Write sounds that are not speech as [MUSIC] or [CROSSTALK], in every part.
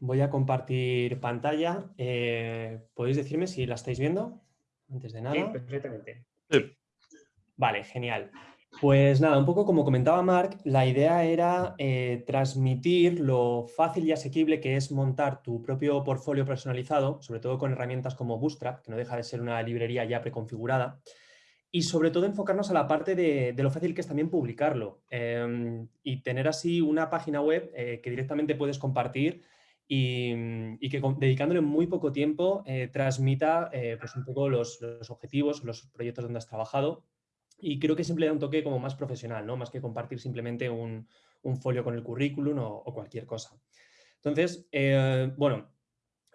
voy a compartir pantalla. Eh, ¿Podéis decirme si la estáis viendo? Antes de nada. Sí, perfectamente. Vale, genial. Pues nada, un poco como comentaba Marc, la idea era eh, transmitir lo fácil y asequible que es montar tu propio portfolio personalizado, sobre todo con herramientas como Bootstrap, que no deja de ser una librería ya preconfigurada, y sobre todo enfocarnos a la parte de, lo fácil que es también publicarlo em, y tener así una página web eh, que directamente puedes compartir y, que dedicándole muy poco tiempo eh, transmita eh, pues un poco los, objetivos, los proyectos donde has trabajado y creo que siempre da un toque como más profesional, ¿no? más que compartir simplemente un, folio con el currículum o, o cualquier cosa. Entonces, bueno,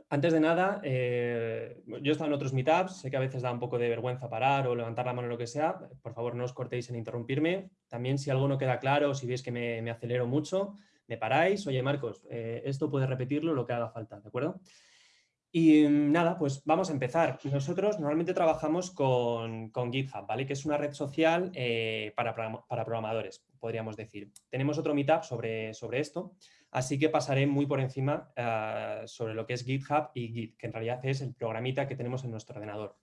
antes de nada, eh, yo he estado en otros meetups, sé que a veces da un poco de vergüenza parar o levantar la mano o lo que sea, por favor no os cortéis en interrumpirme. También si algo no queda claro, si veis que me, acelero mucho, me paráis, oye Marcos, eh, esto puedes repetirlo lo que haga falta, ¿de acuerdo? Y mm, nada, pues vamos a empezar. Nosotros normalmente trabajamos con, GitHub, ¿vale? Que es una red social eh, para, para, programadores, podríamos decir. Tenemos otro meetup sobre, sobre esto, Así que pasaré muy por encima eh, sobre lo que es GitHub y Git, que en realidad es el programita que tenemos en nuestro ordenador.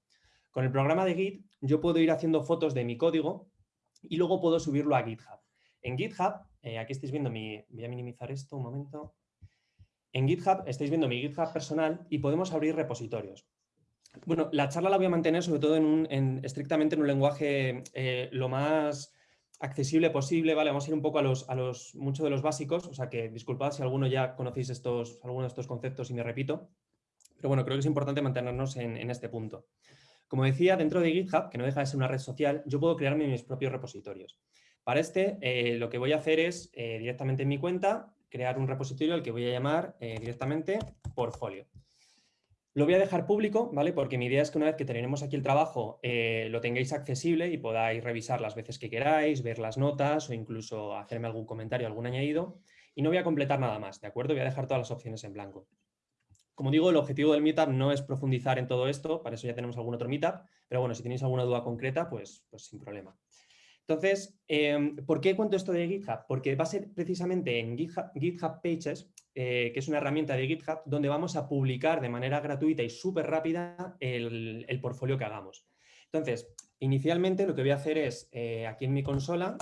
Con el programa de Git yo puedo ir haciendo fotos de mi código y luego puedo subirlo a GitHub. En GitHub, eh, aquí estáis viendo mi... Voy a minimizar esto un momento. En GitHub estáis viendo mi GitHub personal y podemos abrir repositorios. Bueno, la charla la voy a mantener sobre todo en estrictamente en un lenguaje eh, lo más accesible posible, ¿vale? Vamos a ir un poco a los, a los muchos de los básicos, o sea que disculpad si alguno ya conocéis estos, algunos de estos conceptos y me repito, pero bueno, creo que es importante mantenernos en, este punto. Como decía, dentro de GitHub, que no deja de ser una red social, yo puedo crearme mis propios repositorios. Para este, eh, lo que voy a hacer es, eh, directamente en mi cuenta, crear un repositorio al que voy a llamar eh, directamente portfolio. Lo voy a dejar público, ¿vale? Porque mi idea es que una vez que terminemos aquí el trabajo lo tengáis accesible y podáis revisar las veces que queráis, ver las notas o incluso hacerme algún comentario, algún añadido. Y no voy a completar nada más, ¿de acuerdo? Voy a dejar todas las opciones en blanco. Como digo, el objetivo del Meetup no es profundizar en todo esto, para eso ya tenemos algún otro Meetup, pero bueno, si tenéis alguna duda concreta, pues, pues sin problema. Entonces, em, ¿por qué cuento esto de GitHub? Porque va a ser precisamente en GitHub, Pages, eh, que es una herramienta de GitHub, donde vamos a publicar de manera gratuita y súper rápida el, portfolio que hagamos. Entonces, inicialmente lo que voy a hacer es, eh, aquí en mi consola,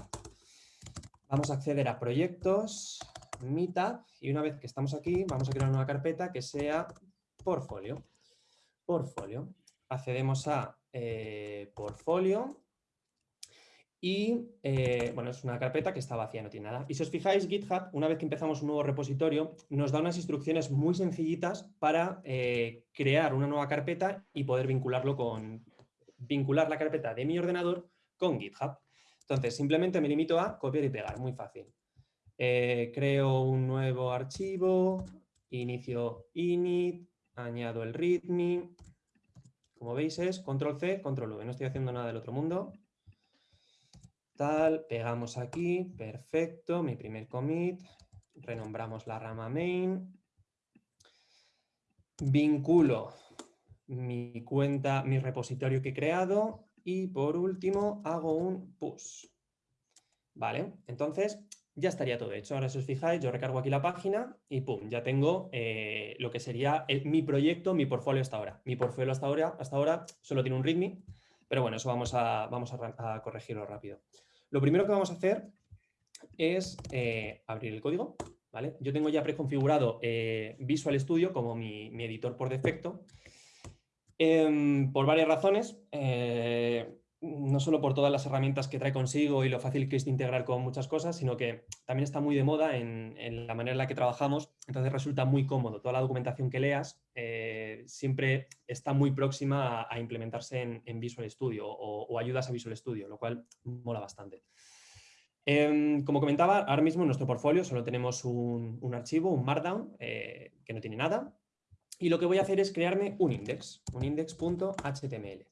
vamos a acceder a proyectos, Meetup, y una vez que estamos aquí, vamos a crear una carpeta que sea portfolio. Portfolio. Accedemos a eh, portfolio y, eh, bueno, es una carpeta que está vacía, no tiene nada. Y si os fijáis, GitHub, una vez que empezamos un nuevo repositorio, nos da unas instrucciones muy sencillitas para eh, crear una nueva carpeta y poder vincularlo con, vincular la carpeta de mi ordenador con GitHub. Entonces, simplemente me limito a copiar y pegar, muy fácil. Eh, creo un nuevo archivo, inicio init, añado el readme. Como veis es control C, control V. No estoy haciendo nada del otro mundo pegamos aquí, perfecto, mi primer commit, renombramos la rama main, vinculo mi cuenta, mi repositorio que he creado y por último hago un push. Vale, entonces ya estaría todo hecho. Ahora si os fijáis, yo recargo aquí la página y pum, ya tengo eh, lo que sería mi proyecto, mi portfolio hasta ahora. Mi portfolio hasta ahora, hasta ahora solo tiene un readme, pero bueno, eso vamos a, vamos a corregirlo rápido. Lo primero que vamos a hacer es eh, abrir el código. ¿vale? Yo tengo ya preconfigurado eh, Visual Studio como mi, editor por defecto. Em, por varias razones, eh, no solo por todas las herramientas que trae consigo y lo fácil que es integrar con muchas cosas, sino que también está muy de moda en, la manera en la que trabajamos, entonces resulta muy cómodo. Toda la documentación que leas siempre está muy próxima a, implementarse en, Visual Studio o, ayudas a Visual Studio, lo cual mola bastante. Em, como comentaba, ahora mismo en nuestro portfolio solo tenemos un, archivo, un Markdown, eh, que no tiene nada. Y lo que voy a hacer es crearme un index, un index.html.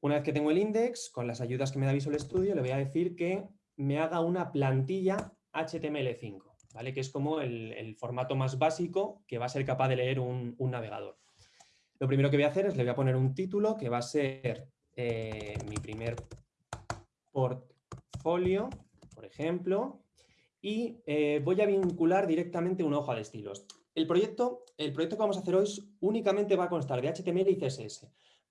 Una vez que tengo el index, con las ayudas que me da Visual Studio, le voy a decir que me haga una plantilla HTML5, ¿vale? que es como el, formato más básico que va a ser capaz de leer un navegador. Lo primero que voy a hacer es le voy a poner un título que va a ser eh, mi primer portfolio, por ejemplo, y eh, voy a vincular directamente una hoja de estilos. el proyecto, el proyecto que vamos a hacer hoy únicamente va a constar de HTML y CSS.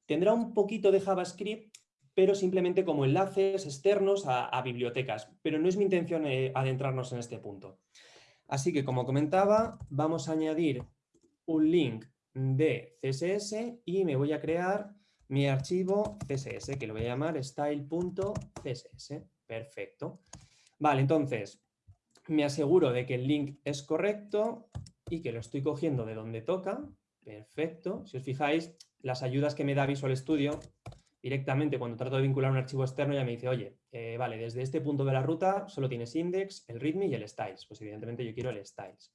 Tendrá un poquito de JavaScript, pero simplemente como enlaces externos a, bibliotecas. Pero no es mi intención eh, adentrarnos en este punto. Así que, como comentaba, vamos a añadir un link de CSS y me voy a crear mi archivo CSS, que lo voy a llamar style.css. Perfecto. Vale, entonces, me aseguro de que el link es correcto y que lo estoy cogiendo de donde toca. Perfecto. Si os fijáis, las ayudas que me da Visual Studio, directamente cuando trato de vincular un archivo externo ya me dice, oye, eh, vale, desde este punto de la ruta solo tienes index, el readme y el styles. Pues evidentemente yo quiero el styles.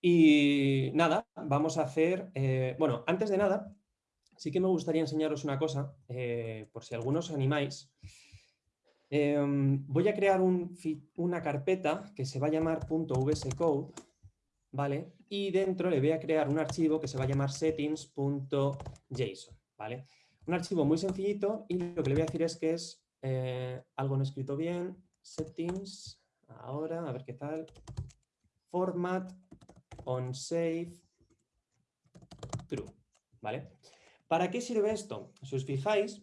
Y nada, vamos a hacer, eh, bueno, antes de nada, sí que me gustaría enseñaros una cosa, eh, por si algunos os animáis. Em, voy a crear una carpeta que se va a llamar .vscode, ¿vale? Y dentro le voy a crear un archivo que se va a llamar settings.json, ¿vale? Un archivo muy sencillito y lo que le voy a decir es que es eh, algo no escrito bien, settings, ahora, a ver qué tal, format on save true, ¿vale? ¿Para qué sirve esto? Si os fijáis,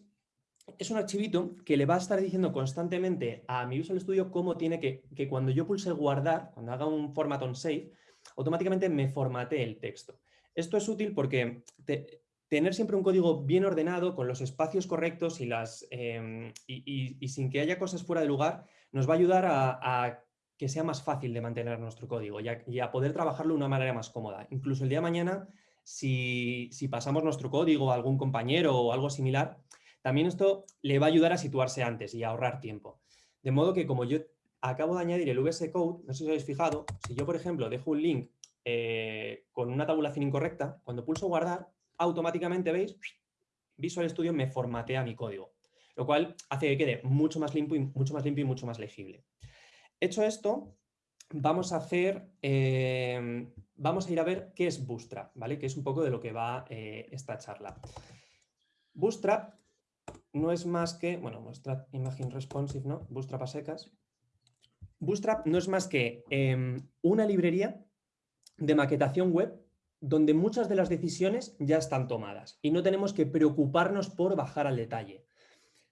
es un archivito que le va a estar diciendo constantemente a mi Visual Studio cómo tiene que, que cuando yo pulse guardar, cuando haga un format on save, automáticamente me formatee el texto. Esto es útil porque tener siempre un código bien ordenado, con los espacios correctos y, las, em, y, sin que haya cosas fuera de lugar, nos va a ayudar a, que sea más fácil de mantener nuestro código y a, poder trabajarlo de una manera más cómoda. Incluso el día de mañana, si, si pasamos nuestro código a algún compañero o algo similar, también esto le va a ayudar a situarse antes y a ahorrar tiempo. De modo que como yo acabo de añadir el VS Code, no sé si os habéis fijado, si yo, por ejemplo, dejo un link eh, con una tabulación incorrecta, cuando pulso guardar, automáticamente, ¿veis? Visual Studio me formatea mi código, lo cual hace que quede mucho más limpio y mucho más, limpio y mucho más legible. Hecho esto, vamos a hacer, eh, vamos a ir a ver qué es Bootstrap, ¿vale? Que es un poco de lo que va eh, esta charla. Bootstrap no es más que, bueno, Bootstrap Imagine Responsive, ¿no? Bootstrap a secas. Bootstrap no es más que em, una librería de maquetación web donde muchas de las decisiones ya están tomadas y no tenemos que preocuparnos por bajar al detalle.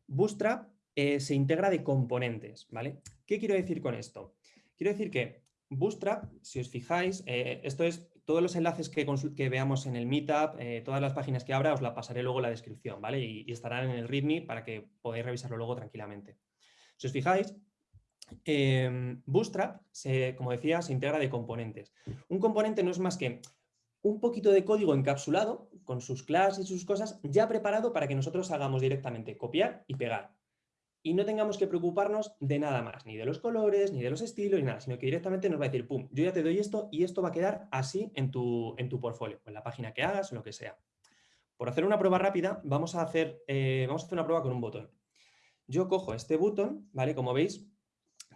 Bootstrap eh, se integra de componentes, ¿vale? ¿Qué quiero decir con esto? Quiero decir que Bootstrap, si os fijáis, eh, esto es todos los enlaces que, que veamos en el Meetup, eh, todas las páginas que abra, os la pasaré luego en la descripción, ¿vale? Y, y estarán en el README para que podáis revisarlo luego tranquilamente. Si os fijáis, Em, Bootstrap, como decía, se integra de componentes. Un componente no es más que un poquito de código encapsulado con sus clases y sus cosas ya preparado para que nosotros hagamos directamente copiar y pegar. Y no tengamos que preocuparnos de nada más, ni de los colores, ni de los estilos, ni nada, sino que directamente nos va a decir, pum, yo ya te doy esto y esto va a quedar así en tu, en tu portfolio, en la página que hagas o lo que sea. Por hacer una prueba rápida, vamos a hacer, eh, vamos a hacer una prueba con un botón. Yo cojo este botón, ¿vale? Como veis,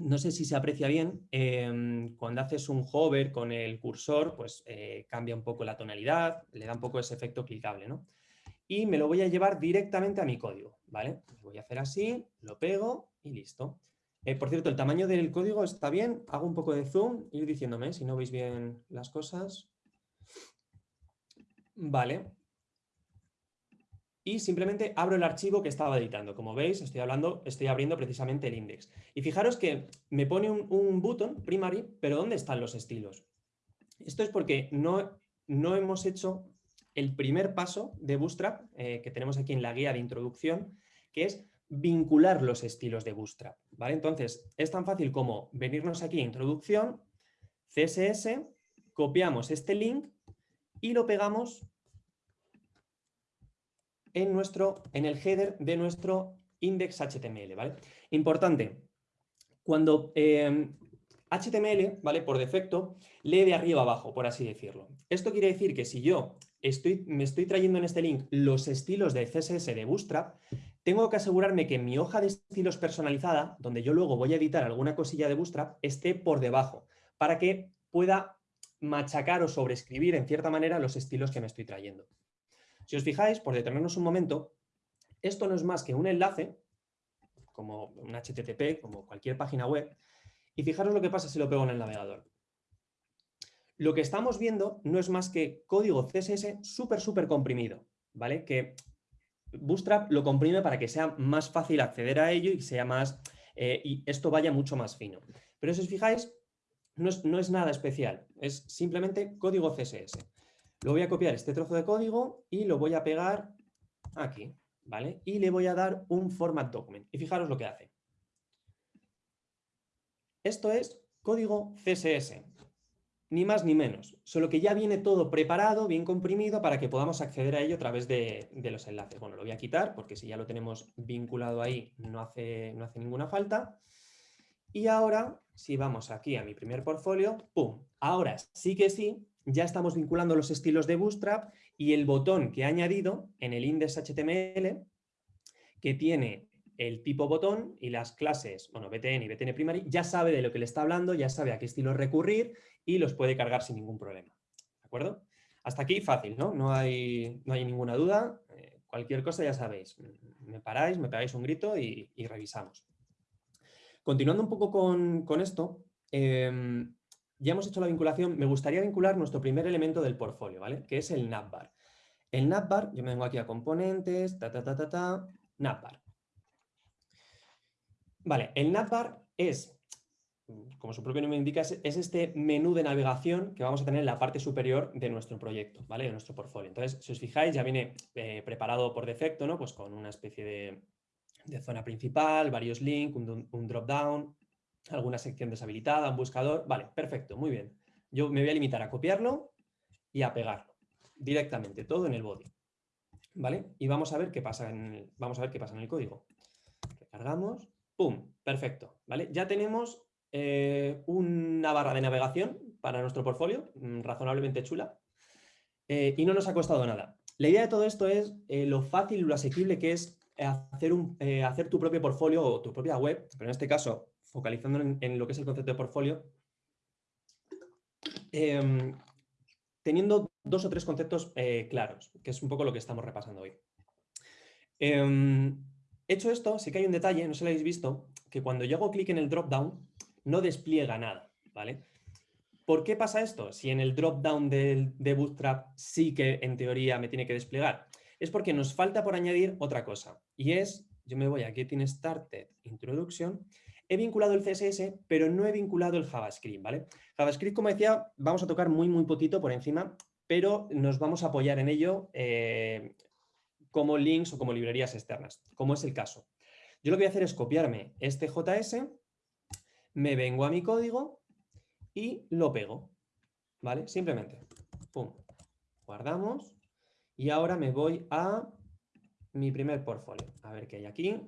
no sé si se aprecia bien, em, cuando haces un hover con el cursor, pues eh, cambia un poco la tonalidad, le da un poco ese efecto clicable, ¿no? Y me lo voy a llevar directamente a mi código, ¿vale? Voy a hacer así, lo pego y listo. Eh, por cierto, el tamaño del código está bien, hago un poco de zoom y diciéndome si no veis bien las cosas. Vale, y simplemente abro el archivo que estaba editando. Como veis, estoy, hablando, estoy abriendo precisamente el index. Y fijaros que me pone un, un button primary, pero ¿dónde están los estilos? Esto es porque no, no hemos hecho el primer paso de Bootstrap, eh, que tenemos aquí en la guía de introducción, que es vincular los estilos de Bootstrap. ¿vale? Entonces, es tan fácil como venirnos aquí a introducción, CSS, copiamos este link y lo pegamos en, nuestro, en el header de nuestro index HTML, ¿vale? Importante, cuando HTML, em, ¿vale? Por defecto, lee de arriba abajo, por así decirlo. Esto quiere decir que si yo estoy, me estoy trayendo en este link los estilos de CSS de Bootstrap, tengo que asegurarme que mi hoja de estilos personalizada, donde yo luego voy a editar alguna cosilla de Bootstrap, esté por debajo, para que pueda machacar o sobreescribir en cierta manera los estilos que me estoy trayendo. Si os fijáis, por detenernos un momento, esto no es más que un enlace, como un HTTP, como cualquier página web, y fijaros lo que pasa si lo pego en el navegador. Lo que estamos viendo no es más que código CSS súper, súper comprimido, ¿vale? Que Bootstrap lo comprime para que sea más fácil acceder a ello y sea más, eh, y esto vaya mucho más fino. Pero si os fijáis, no es, no es nada especial, es simplemente código CSS. Lo voy a copiar este trozo de código y lo voy a pegar aquí, ¿vale? Y le voy a dar un format document. Y fijaros lo que hace. Esto es código CSS ni más ni menos, solo que ya viene todo preparado, bien comprimido, para que podamos acceder a ello a través de, los enlaces. Bueno, lo voy a quitar porque si ya lo tenemos vinculado ahí no hace, no hace ninguna falta. Y ahora, si vamos aquí a mi primer portfolio, ¡pum! Ahora sí que sí, ya estamos vinculando los estilos de Bootstrap y el botón que he añadido en el index.html que tiene el tipo botón y las clases, bueno, btn y btn primary, ya sabe de lo que le está hablando, ya sabe a qué estilo recurrir y los puede cargar sin ningún problema. ¿De acuerdo? Hasta aquí fácil, ¿no? No hay, no hay ninguna duda. Eh, cualquier cosa ya sabéis. Me paráis, me pegáis un grito y, revisamos. Continuando un poco con, esto, em, ya hemos hecho la vinculación. Me gustaría vincular nuestro primer elemento del portfolio, ¿vale? Que es el navbar. El navbar, yo me vengo aquí a componentes, ta, ta, ta, ta, ta, navbar. Vale, el navbar es como su propio nombre indica, es, este menú de navegación que vamos a tener en la parte superior de nuestro proyecto, ¿vale? De nuestro portfolio. Entonces, si os fijáis, ya viene eh, preparado por defecto, ¿no? Pues con una especie de, zona principal, varios links, un, un drop-down, alguna sección deshabilitada, un buscador. Vale, perfecto, muy bien. Yo me voy a limitar a copiarlo y a pegarlo directamente, todo en el body. ¿Vale? Y vamos a ver qué pasa en el, vamos a ver qué pasa en el código. Recargamos, ¡pum! Perfecto, ¿vale? Ya tenemos eh, una barra de navegación para nuestro portfolio, mm, razonablemente chula, eh, y no nos ha costado nada. La idea de todo esto es eh, lo fácil y lo asequible que es hacer, un, hacer tu propio portfolio o tu propia web, pero en este caso, focalizando en, lo que es el concepto de portfolio, em, teniendo dos o tres conceptos claros, que es un poco lo que estamos repasando hoy. Em, hecho esto, sí que hay un detalle, no sé lo habéis visto, que cuando yo hago clic en el drop-down, no despliega nada, ¿vale? ¿Por qué pasa esto? Si en el drop-down de, Bootstrap sí que en teoría me tiene que desplegar. Es porque nos falta por añadir otra cosa. Y es, yo me voy a Getting Started Introduction, he vinculado el CSS, pero no he vinculado el JavaScript, ¿vale? JavaScript, como decía, vamos a tocar muy, muy poquito por encima, pero nos vamos a apoyar en ello eh, como links o como librerías externas, como es el caso. Yo lo que voy a hacer es copiarme este JS me vengo a mi código y lo pego, ¿vale? Simplemente, pum, guardamos y ahora me voy a mi primer portfolio. A ver qué hay aquí,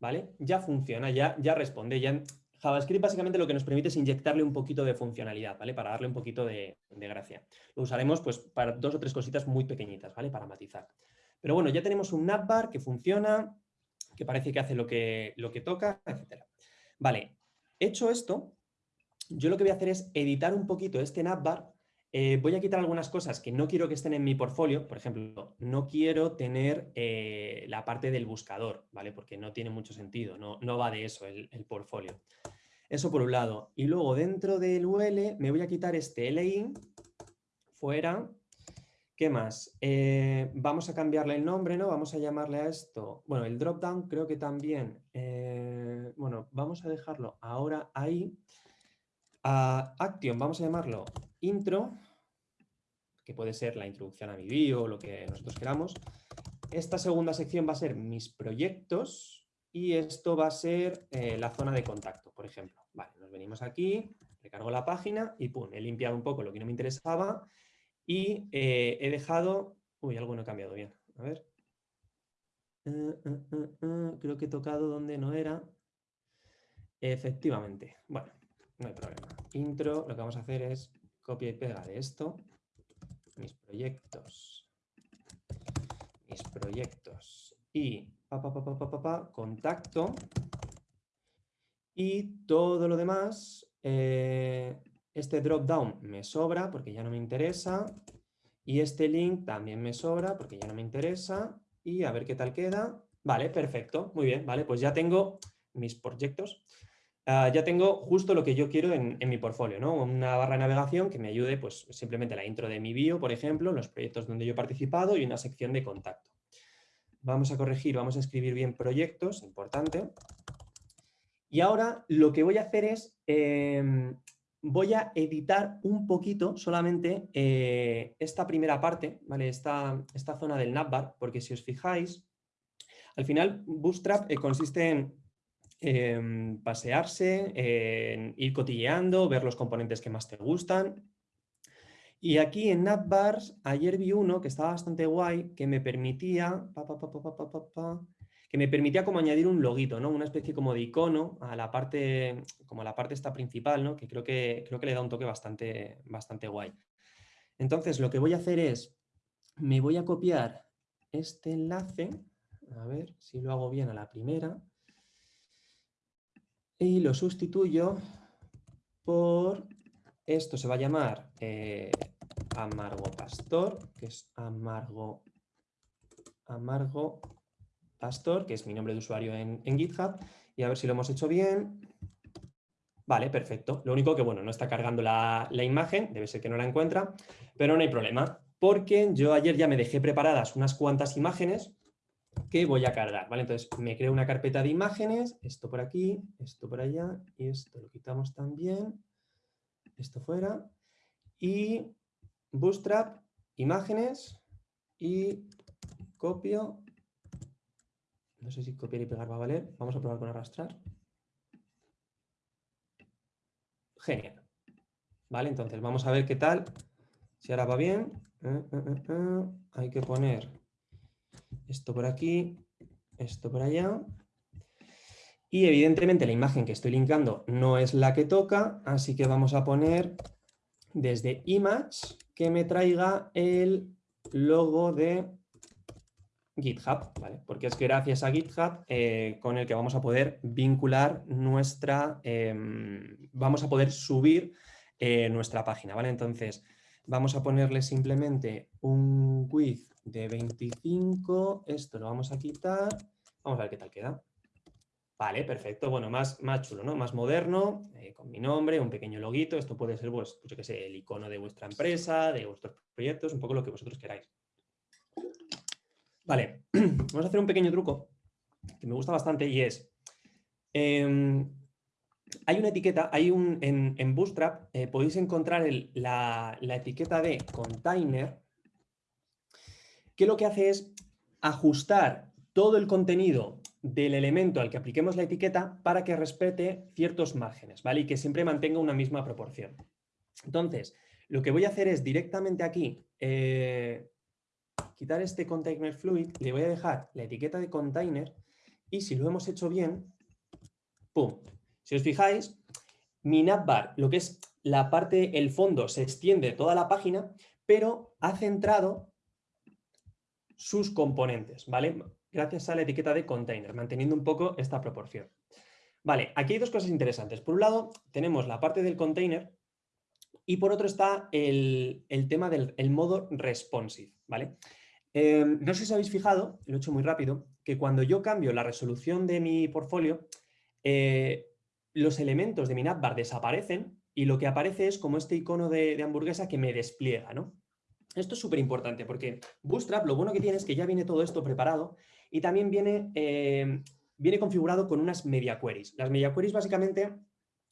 ¿vale? Ya funciona, ya, ya responde, ya... JavaScript básicamente lo que nos permite es inyectarle un poquito de funcionalidad, ¿vale? Para darle un poquito de, gracia. Lo usaremos pues para dos o tres cositas muy pequeñitas, ¿vale? Para matizar. Pero bueno, ya tenemos un navbar que funciona, que parece que hace lo que, lo que toca, etc. Vale, Hecho esto, yo lo que voy a hacer es editar un poquito este navbar. Eh, voy a quitar algunas cosas que no quiero que estén en mi portfolio. Por ejemplo, no quiero tener eh, la parte del buscador, ¿vale? Porque no tiene mucho sentido, no, no va de eso el, portfolio. Eso por un lado. Y luego dentro del UL me voy a quitar este LIN fuera. ¿Qué más? Eh, vamos a cambiarle el nombre, ¿no? Vamos a llamarle a esto... Bueno, el dropdown creo que también bueno, vamos a dejarlo ahora ahí. A Action vamos a llamarlo intro, que puede ser la introducción a mi bio o lo que nosotros queramos. Esta segunda sección va a ser mis proyectos y esto va a ser eh, la zona de contacto, por ejemplo. Vale, nos venimos aquí, recargo la página y pum, he limpiado un poco lo que no me interesaba y eh, he dejado... Uy, algo no ha cambiado bien. A ver. Eh, creo que he tocado donde no era. Efectivamente. Bueno, no hay problema. Intro, lo que vamos a hacer es copia y pega de esto. Mis proyectos. Mis proyectos. Y pa, pa, pa, contacto. Y todo lo demás, eh, este drop down me sobra porque ya no me interesa. Y este link también me sobra porque ya no me interesa. Y a ver qué tal queda. Vale, perfecto. Muy bien, vale. Pues ya tengo mis proyectos. Ah, ya tengo justo lo que yo quiero en, mi portfolio, ¿no? Una barra de navegación que me ayude, pues simplemente la intro de mi bio, por ejemplo, los proyectos donde yo he participado y una sección de contacto. Vamos a corregir, vamos a escribir bien proyectos, importante. Y ahora lo que voy a hacer es, em, voy a editar un poquito solamente eh, esta primera parte, ¿vale? esta, esta zona del navbar, porque si os fijáis, al final Bootstrap eh, consiste en em, pasearse, ir cotilleando, ver los componentes que más te gustan. Y aquí en Navbars, ayer vi uno que estaba bastante guay, que me permitía que me permitía como añadir un loguito, ¿no? Una especie como de icono a la parte, como a la parte esta principal, ¿no? Que creo que, creo que le da un toque bastante, bastante guay. Entonces lo que voy a hacer es, me voy a copiar este enlace, a ver si lo hago bien a la primera, y lo sustituyo por, esto se va a llamar eh, Amargo Pastor, que es Amargo, Amargo Pastor, que es mi nombre de usuario en, GitHub, y a ver si lo hemos hecho bien. Vale, perfecto. Lo único que, bueno, no está cargando la, imagen, debe ser que no la encuentra, pero no hay problema, porque yo ayer ya me dejé preparadas unas cuantas imágenes que voy a cargar, ¿vale? Entonces me creo una carpeta de imágenes, esto por aquí, esto por allá, y esto lo quitamos también, esto fuera, y Bootstrap, imágenes, y copio no sé si copiar y pegar va a valer. Vamos a probar con arrastrar. Genial. Vale, entonces vamos a ver qué tal. Si ahora va bien. Eh, eh, eh, Hay que poner esto por aquí, esto por allá. Y evidentemente la imagen que estoy linkando no es la que toca, así que vamos a poner desde image que me traiga el logo de GitHub, ¿vale? porque es gracias a GitHub eh, con el que vamos a poder vincular nuestra, em, vamos a poder subir eh, nuestra página, ¿vale? Entonces, vamos a ponerle simplemente un width de 25, esto lo vamos a quitar, vamos a ver qué tal queda. Vale, perfecto, bueno, más, más chulo, ¿no? Más moderno, eh, con mi nombre, un pequeño loguito, esto puede ser, pues, yo qué sé, el icono de vuestra empresa, de vuestros proyectos, un poco lo que vosotros queráis. Vale, [CLEARS THROAT] vamos a hacer un pequeño truco que me gusta bastante y es, em, hay una etiqueta, hay un, en, Bootstrap eh, podéis encontrar la, etiqueta de container que lo que hace es ajustar todo el contenido del elemento al que apliquemos la etiqueta para que respete ciertos márgenes, ¿vale? Y que siempre mantenga una misma proporción. Entonces, lo que voy a hacer es directamente aquí eh, quitar este container fluid, le voy a dejar la etiqueta de container y si lo hemos hecho bien, ¡pum! Si os fijáis, mi navbar, lo que es la parte, el fondo, se extiende toda la página, pero ha centrado sus componentes, ¿vale? Gracias a la etiqueta de container, manteniendo un poco esta proporción. Vale, aquí hay dos cosas interesantes. Por un lado, tenemos la parte del container y por otro está el, tema del modo responsive, ¿vale? Em, no sé si habéis fijado, lo he hecho muy rápido, que cuando yo cambio la resolución de mi portfolio, eh, los elementos de mi navbar desaparecen y lo que aparece es como este icono de, hamburguesa que me despliega. ¿no? Esto es súper importante porque Bootstrap lo bueno que tiene es que ya viene todo esto preparado y también viene, em, viene configurado con unas media queries. Las media queries básicamente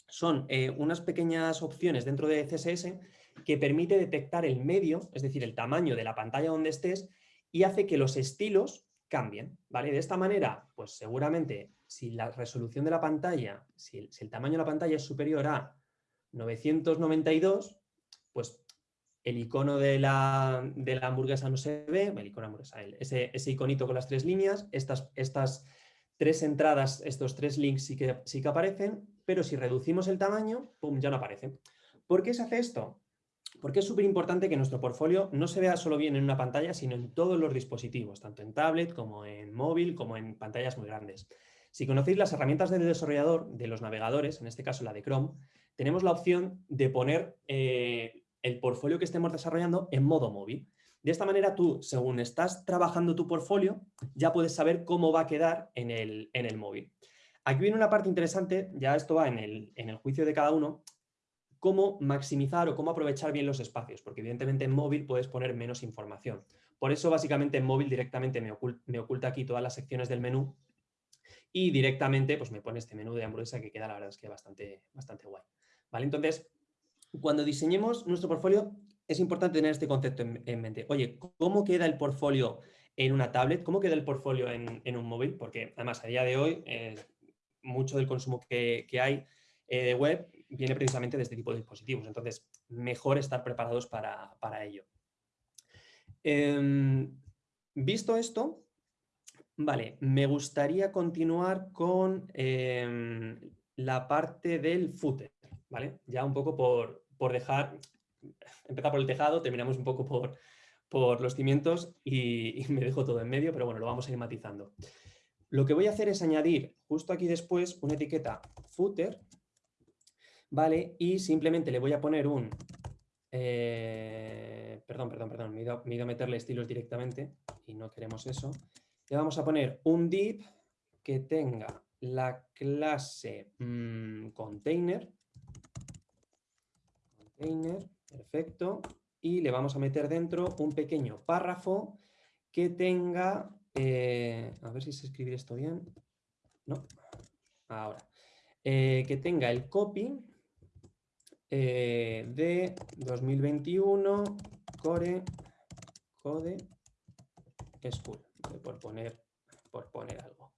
son eh, unas pequeñas opciones dentro de CSS que permite detectar el medio, es decir, el tamaño de la pantalla donde estés y hace que los estilos cambien, ¿vale? De esta manera, pues seguramente si la resolución de la pantalla, si el, tamaño de la pantalla es superior a 992, pues el icono de la, hamburguesa no se ve, el icono hamburguesa, ese, ese, iconito con las tres líneas, estas, estas tres entradas, estos tres links sí que, sí que aparecen, pero si reducimos el tamaño, pum, ya no aparece. ¿Por qué se hace esto? Porque es súper importante que nuestro portfolio no se vea solo bien en una pantalla, sino en todos los dispositivos, tanto en tablet como en móvil, como en pantallas muy grandes. Si conocéis las herramientas del desarrollador, de los navegadores, en este caso la de Chrome, tenemos la opción de poner eh, el portfolio que estemos desarrollando en modo móvil. De esta manera tú, según estás trabajando tu portfolio, ya puedes saber cómo va a quedar en el, en el móvil. Aquí viene una parte interesante, ya esto va en el, en el juicio de cada uno, cómo maximizar o cómo aprovechar bien los espacios, porque evidentemente en móvil puedes poner menos información. Por eso básicamente en móvil directamente me oculta, aquí todas las secciones del menú y directamente pues me pone este menú de hamburguesa que queda la verdad es que bastante, bastante guay. ¿Vale? Entonces, cuando diseñemos nuestro portfolio es importante tener este concepto en, mente. Oye, ¿cómo queda el portfolio en una tablet? ¿Cómo queda el portfolio en, un móvil? Porque además a día de hoy eh, mucho del consumo que, hay eh, de web viene precisamente de este tipo de dispositivos. Entonces, mejor estar preparados para, ello. Em, visto esto, vale, me gustaría continuar con em, la parte del footer, ¿vale? Ya un poco por, dejar, empezar por el tejado, terminamos un poco por, por los cimientos y, y, me dejo todo en medio, pero bueno, lo vamos a ir matizando. Lo que voy a hacer es añadir justo aquí después una etiqueta footer, ¿vale? Y simplemente le voy a poner un... Eh, perdón, perdón, perdón, me he, ido, a meterle estilos directamente y no queremos eso. Le vamos a poner un div que tenga la clase mm, container. Container, perfecto. Y le vamos a meter dentro un pequeño párrafo que tenga eh, a ver si se escribir esto bien. No. Ahora. Eh, que tenga el copy eh, de 2021 core code school. Por poner, por poner algo.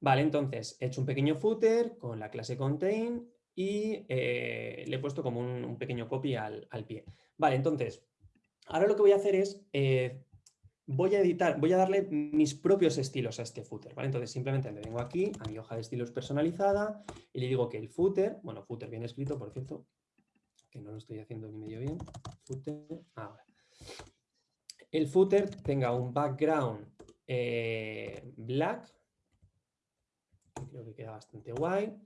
Vale, entonces he hecho un pequeño footer con la clase contain y le he puesto como un, pequeño copy al, al, pie. Vale, entonces, ahora lo que voy a hacer es voy a editar, voy a darle mis propios estilos a este footer, ¿vale? Entonces simplemente me vengo aquí a mi hoja de estilos personalizada y le digo que el footer, bueno, footer bien escrito, por cierto, que no lo estoy haciendo ni medio bien, ahora. El footer tenga un background eh, black, creo que queda bastante guay,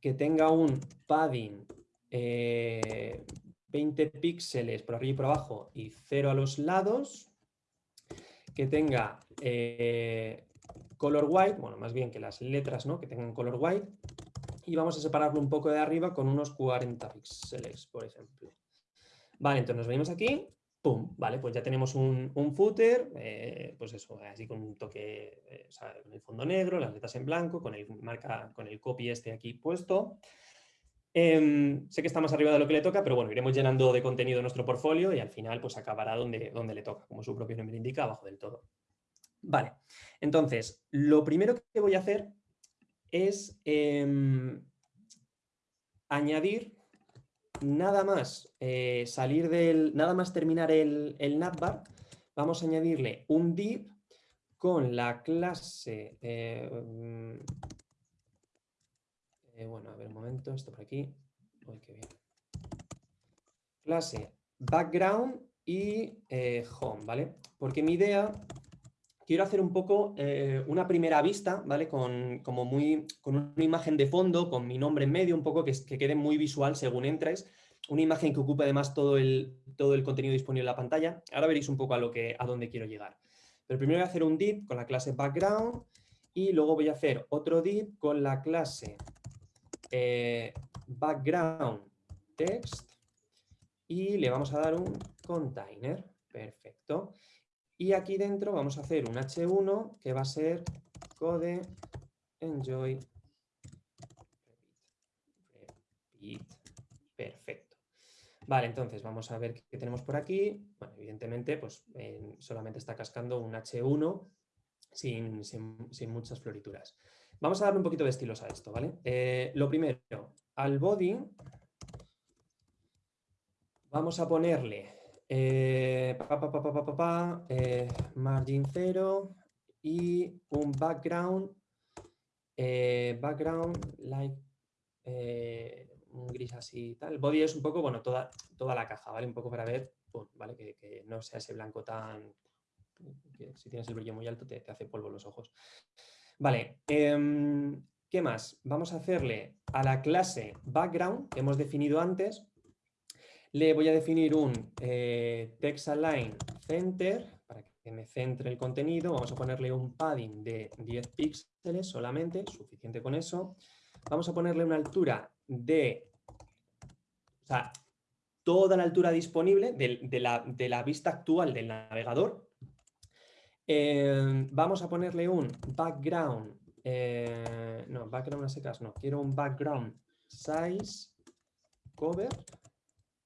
que tenga un padding 20 eh, píxeles por arriba y por abajo y cero a los lados, que tenga eh, color white, bueno, más bien que las letras ¿no? que tengan color white, y vamos a separarlo un poco de arriba con unos 40 píxeles, por ejemplo. Vale, entonces nos venimos aquí, ¡pum! Vale, pues ya tenemos un, footer, eh, pues eso, así con un toque, eh, con el fondo negro, las letras en blanco, con el, marca, con el copy este aquí puesto, Em, sé que está más arriba de lo que le toca, pero bueno, iremos llenando de contenido nuestro portfolio y al final pues acabará donde, donde le toca, como su propio nombre indica, abajo del todo. Vale, entonces, lo primero que voy a hacer es em, añadir nada más eh, salir del, nada más terminar el, el navbar, vamos a añadirle un div con la clase eh, eh, bueno, a ver un momento, esto por aquí. Uy, qué bien. Clase background y eh, home, ¿vale? Porque mi idea, quiero hacer un poco eh, una primera vista, ¿vale? Con, como muy, con una imagen de fondo, con mi nombre en medio, un poco que, que quede muy visual según entres. Una imagen que ocupe además todo el, todo el contenido disponible en la pantalla. Ahora veréis un poco a, lo que, a dónde quiero llegar. Pero primero voy a hacer un div con la clase background y luego voy a hacer otro div con la clase eh, background text y le vamos a dar un container. Perfecto. Y aquí dentro vamos a hacer un h1 que va a ser code enjoy repeat. Perfecto. Vale, entonces vamos a ver qué tenemos por aquí. Bueno, evidentemente, pues solamente está cascando un H1 sin, sin muchas florituras. Vamos a darle un poquito de estilos a esto, ¿vale? Eh, lo primero, al body vamos a ponerle eh, eh, margin 0 y un background, background like un gris así y tal. Body es un poco, bueno, toda, toda la caja, ¿vale? Un poco para ver, ¿vale? Que, no sea ese blanco tan... si tienes el brillo muy alto te, te hace polvo los ojos. Vale, em, ¿qué más? Vamos a hacerle a la clase background que hemos definido antes, le voy a definir un eh, text align center para que me centre el contenido, vamos a ponerle un padding de 10 píxeles solamente, suficiente con eso. Vamos a ponerle una altura de, o sea, toda la altura disponible de, la, vista actual del navegador. Eh, vamos a ponerle un background, eh, no, background a secas no, quiero un background size cover,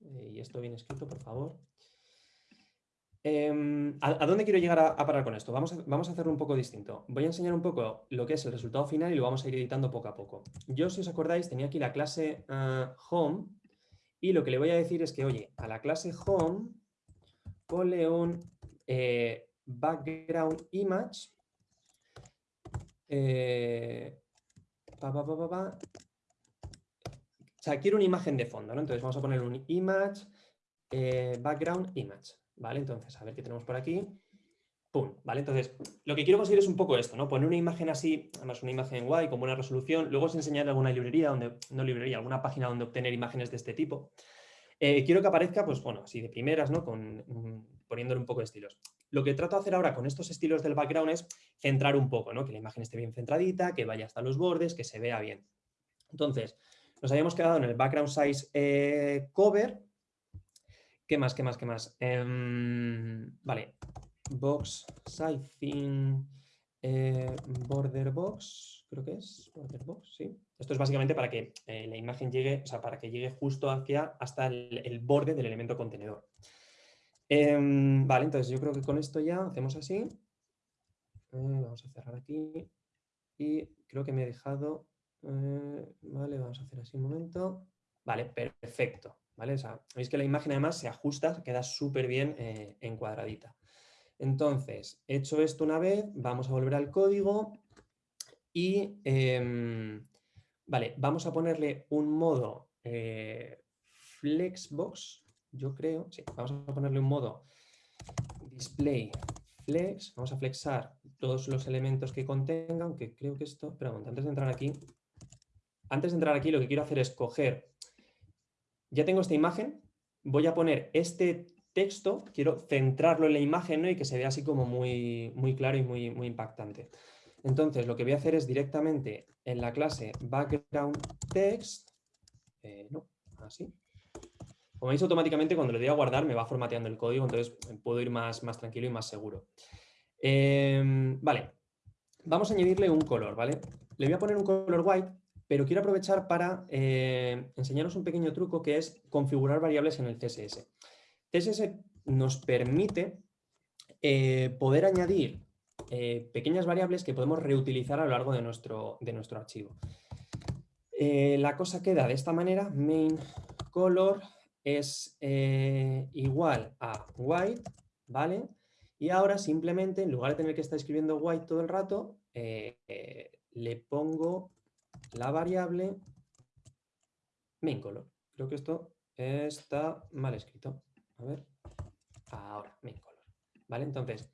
eh, y esto bien escrito, por favor. Em, ¿a, dónde quiero llegar a, parar con esto? Vamos a, vamos a, hacerlo un poco distinto. Voy a enseñar un poco lo que es el resultado final y lo vamos a ir editando poco a poco. Yo, si os acordáis, tenía aquí la clase ah, home y lo que le voy a decir es que, oye, a la clase home ponle un eh, background image eh, o sea, quiero una imagen de fondo, ¿no? Entonces vamos a poner un image, eh, background image, ¿vale? Entonces, a ver qué tenemos por aquí. ¡Pum! ¿Vale? Entonces, lo que quiero conseguir es un poco esto, ¿no? Poner una imagen así, además una imagen guay, con buena resolución. Luego os enseñaré alguna librería, donde, no librería, alguna página donde obtener imágenes de este tipo. Eh, quiero que aparezca, pues bueno, así de primeras, ¿no? Con, poniéndole un poco de estilos. Lo que trato de hacer ahora con estos estilos del background es centrar un poco, ¿no? Que la imagen esté bien centradita, que vaya hasta los bordes, que se vea bien. Entonces, nos habíamos quedado en el background size eh, cover. ¿Qué más, qué más, qué más? Em, vale, box sizing eh, border box, creo que es border box, sí. Esto es básicamente para que eh, la imagen llegue, o sea, para que llegue justo hacia hasta el, borde del elemento contenedor. Em, vale, entonces yo creo que con esto ya hacemos así. Eh, vamos a cerrar aquí. Y creo que me he dejado... vale, vamos a hacer así un momento. Vale, perfecto. ¿vale? veis que la imagen además se ajusta, queda súper bien encuadradita. Entonces, hecho esto una vez, vamos a volver al código y em, vale, vamos a ponerle un modo eh, flexbox, yo creo, sí, vamos a ponerle un modo display flex, vamos a flexar todos los elementos que contenga, aunque creo que esto, pero antes de entrar aquí, antes de entrar aquí lo que quiero hacer es coger, ya tengo esta imagen, voy a poner este texto, quiero centrarlo en la imagen y que se vea así como muy, muy claro y muy, muy impactante. Entonces, lo que voy a hacer es directamente en la clase background text, eh, no, así. Como veis, automáticamente cuando le doy a guardar me va formateando el código, entonces puedo ir más, más tranquilo y más seguro. Em, vale, vamos a añadirle un color, ¿vale? Le voy a poner un color white, pero quiero aprovechar para eh, enseñaros un pequeño truco que es configurar variables en el CSS. CSS nos permite eh, poder añadir eh, pequeñas variables que podemos reutilizar a lo largo de nuestro, de nuestro archivo. La cosa queda de esta manera, main color es igual a white, ¿vale? Y ahora simplemente, en lugar de tener que estar escribiendo white todo el rato, le pongo la variable main color. Creo que esto está mal escrito. A ver, ahora, main color. ¿Vale? Entonces,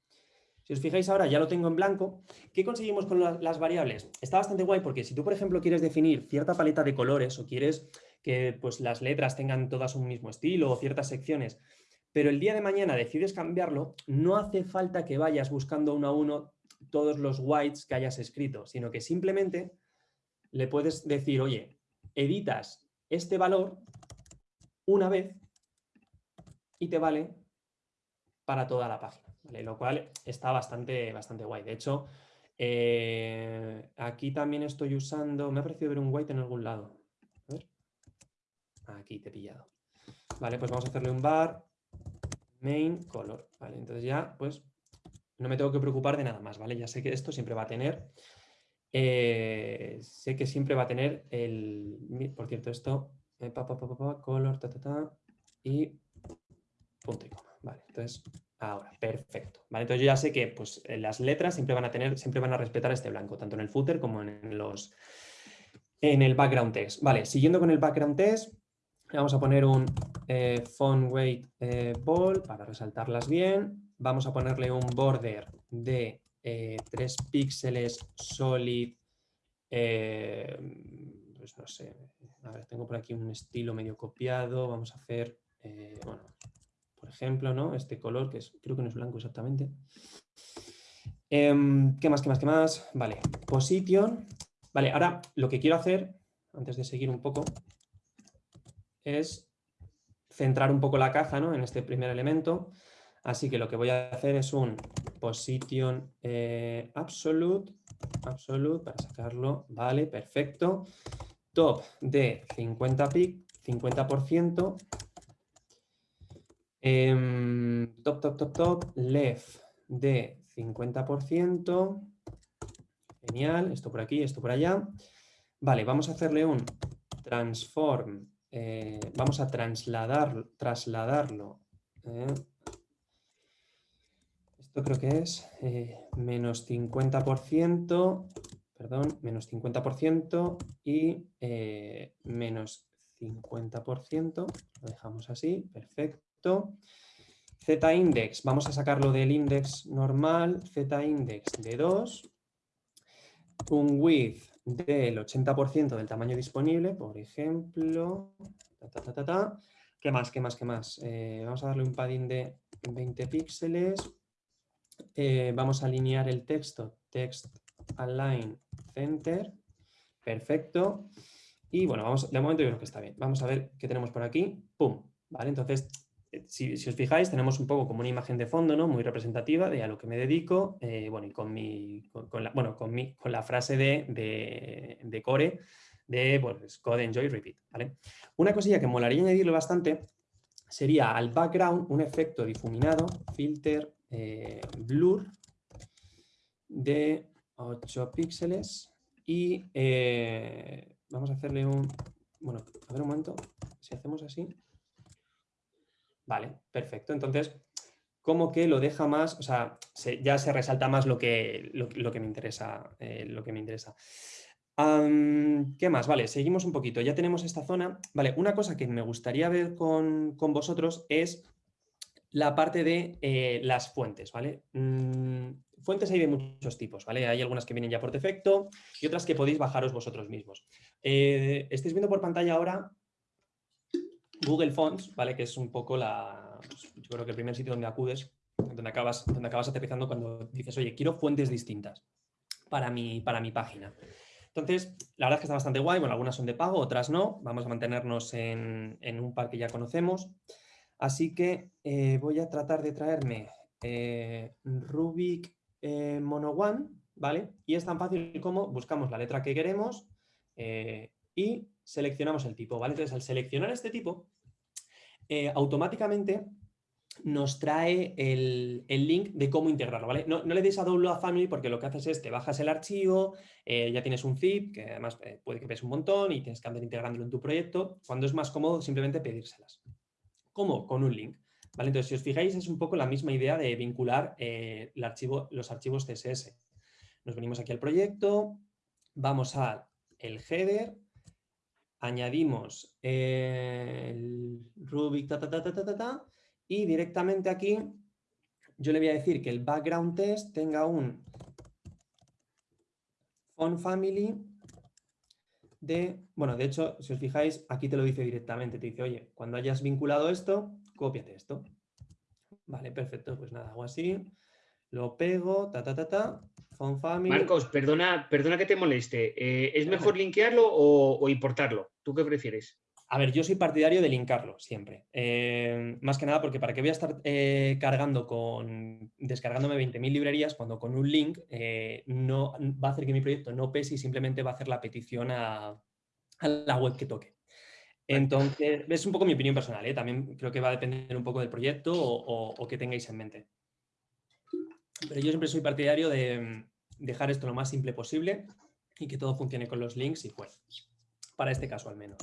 si os fijáis ahora, ya lo tengo en blanco. ¿Qué conseguimos con las variables? Está bastante guay porque si tú, por ejemplo, quieres definir cierta paleta de colores o quieres que pues, las letras tengan todas un mismo estilo o ciertas secciones, pero el día de mañana decides cambiarlo, no hace falta que vayas buscando uno a uno todos los whites que hayas escrito, sino que simplemente le puedes decir, oye, editas este valor una vez y te vale para toda la página, lo cual está bastante, bastante guay. De hecho, eh, aquí también estoy usando, me ha parecido ver un white en algún lado. A ver. Aquí te he pillado. Vale, pues vamos a hacerle un bar main color. Vale, entonces ya pues no me tengo que preocupar de nada más, ¿vale? Ya sé que esto siempre va a tener, eh, sé que siempre va a tener el, por cierto, esto, eh, color, y punto y coma. Vale, entonces, ahora, perfecto. Vale, entonces yo ya sé que pues, eh, las letras siempre van a tener, siempre van a respetar este blanco, tanto en el footer como en los en el background text. Vale, siguiendo con el background text, vamos a poner un eh, font weight ball para resaltarlas bien. Vamos a ponerle un border de 3 píxeles solid, pues no sé, a ver, tengo por aquí un estilo medio copiado, vamos a hacer, bueno, por ejemplo, ¿no? Este color, que es, creo que no es blanco exactamente. Em, ¿Qué más, qué más, qué más? Vale, position. Vale, ahora lo que quiero hacer, antes de seguir un poco, es centrar un poco la caja ¿no? en este primer elemento. Así que lo que voy a hacer es un position eh, absolute, absolute, para sacarlo, vale, perfecto. Top de 50 pic, 50%. Em, top, top, top, top, left de 50%. Genial, esto por aquí, esto por allá. Vale, vamos a hacerle un transform, eh, vamos a trasladar, trasladarlo. Eh. Esto creo que es eh, menos 50%, perdón, menos 50% y menos 50%. Lo dejamos así, perfecto. Z-index, vamos a sacarlo del index normal, Z-index de 2, un width del 80% del tamaño disponible, por ejemplo, ¿qué más, qué más, qué más? Eh, vamos a darle un padding de 20 píxeles, eh, vamos a alinear el texto, text align center, perfecto, y bueno, vamos, de momento yo creo que está bien, vamos a ver qué tenemos por aquí, pum, vale, entonces eh, si, os fijáis, tenemos un poco como una imagen de fondo, ¿no? Muy representativa de a lo que me dedico, eh, bueno, y con, mi, la, bueno, con, mi, con la frase de, de, core de code, enjoy, repeat, ¿vale? Una cosilla que molaría añadirle bastante sería al background un efecto difuminado, filter, eh, blur, de 8 píxeles y vamos a hacerle un, bueno, a ver un momento, si hacemos así, Vale, perfecto. Entonces, como que lo deja más, o sea, ya se resalta más lo que, lo, que me interesa. Eh, lo que me interesa. ¿Qué más? Vale, seguimos un poquito. Ya tenemos esta zona. Vale, una cosa que me gustaría ver con, vosotros es la parte de eh, las fuentes, ¿vale? Mm, fuentes hay de muchos tipos, ¿vale? Hay algunas que vienen ya por defecto y otras que podéis bajaros vosotros mismos. Eh, estáis viendo por pantalla ahora Google Fonts, ¿vale? que es un poco la, pues, yo creo que el primer sitio donde acudes, donde acabas, donde acabas aterrizando cuando dices, oye, quiero fuentes distintas para mi, para mi página. Entonces, la verdad es que está bastante guay, bueno, algunas son de pago, otras no, vamos a mantenernos en, un par que ya conocemos. Así que eh, voy a tratar de traerme eh, Rubik eh, Mono One, ¿vale? Y es tan fácil como buscamos la letra que queremos y seleccionamos el tipo, ¿vale? Entonces, al seleccionar este tipo, automáticamente nos trae el, link de cómo integrarlo, ¿vale? No, le deis a Download a Family porque lo que haces es te bajas el archivo, ya tienes un zip, que además puede que pese un montón y tienes que andar integrándolo en tu proyecto, cuando es más cómodo simplemente pedírselas. ¿Cómo? Con un link. Entonces, si os fijáis, es un poco la misma idea de vincular archivo, los archivos CSS. Nos venimos aquí al proyecto, vamos al header, añadimos el Rubik ta, ta, ta, y directamente aquí yo le voy a decir que el background test tenga un font family de, bueno, de hecho, si os fijáis, aquí te lo dice directamente, te dice, oye, cuando hayas vinculado esto, cópiate esto. Vale, perfecto, pues nada, hago así, lo pego, ta, ta, ta, ta, Marcos, perdona, perdona que te moleste. Eh, ¿Es mejor linkearlo o, importarlo? ¿Tú qué prefieres? A ver, yo soy partidario de linkarlo siempre. Eh, más que nada porque para qué voy a estar eh, cargando con, descargándome 20.000 librerías cuando con un link no va a hacer que mi proyecto no pese y simplemente va a hacer la petición a, la web que toque. Entonces, es un poco mi opinión personal. También creo que va a depender un poco del proyecto o, o, que tengáis en mente. Pero yo siempre soy partidario de, dejar esto lo más simple posible y que todo funcione con los links y pues, para este caso al menos.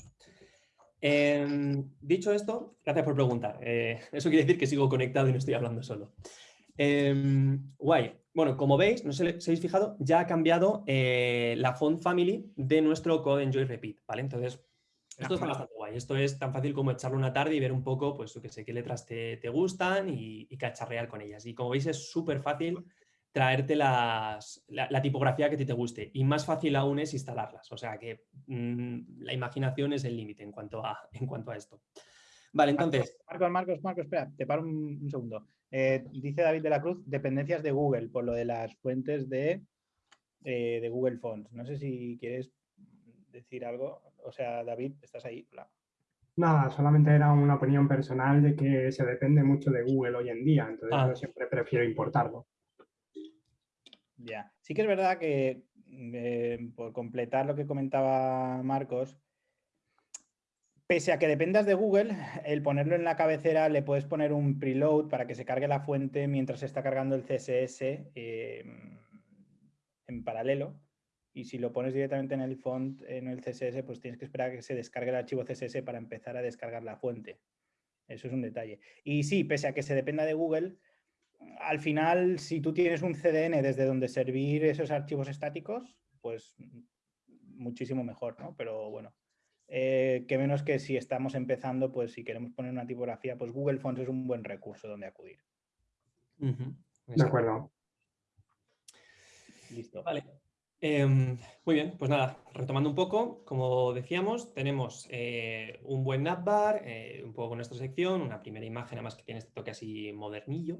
Em, dicho esto, gracias por preguntar. Eh, [LAUGHS] eso quiere decir que sigo conectado y no estoy hablando solo. Em, guay. Bueno, como veis, no sé si habéis fijado, ya ha cambiado eh, la font family de nuestro code enjoy repeat, ¿vale? Entonces, esto está bastante guay. Esto es tan fácil como echarlo una tarde y ver un poco, pues, que sé, qué letras te, gustan y, y, cacharrear con ellas. Y como veis, es súper fácil traerte la, tipografía que a ti te guste. Y más fácil aún es instalarlas. O sea que mm, la imaginación es el límite en, cuanto a, en cuanto a esto. Vale, entonces... Marcos, Marcos, Marcos, espera, te paro un, segundo. Eh, dice David de la Cruz, dependencias de Google, por lo de las fuentes de, eh, de Google Fonts. No sé si quieres decir algo. O sea, David, ¿estás ahí? Nada, solamente era una opinión personal de que se depende mucho de Google hoy en día, entonces ah. yo siempre prefiero importarlo. Ya, sí que es verdad que eh, por completar lo que comentaba Marcos, pese a que dependas de Google, [LAUGHS] el ponerlo en la cabecera le puedes poner un preload para que se cargue la fuente mientras se está cargando el CSS em, en paralelo. Y si lo pones directamente en el font, en el CSS, pues tienes que esperar a que se descargue el archivo CSS para empezar a descargar la fuente. Eso es un detalle. Y sí, pese a que se dependa de Google, al final, si tú tienes un CDN desde donde servir esos archivos estáticos, pues muchísimo mejor, ¿no? Pero bueno, eh, que menos que si estamos empezando, pues si queremos poner una tipografía, pues Google Fonts es un buen recurso donde acudir. De acuerdo. Listo. Vale. Em, muy bien, pues nada, retomando un poco, como decíamos, tenemos eh, un buen navbar, eh, un poco con nuestra sección, una primera imagen además que tiene este toque así modernillo.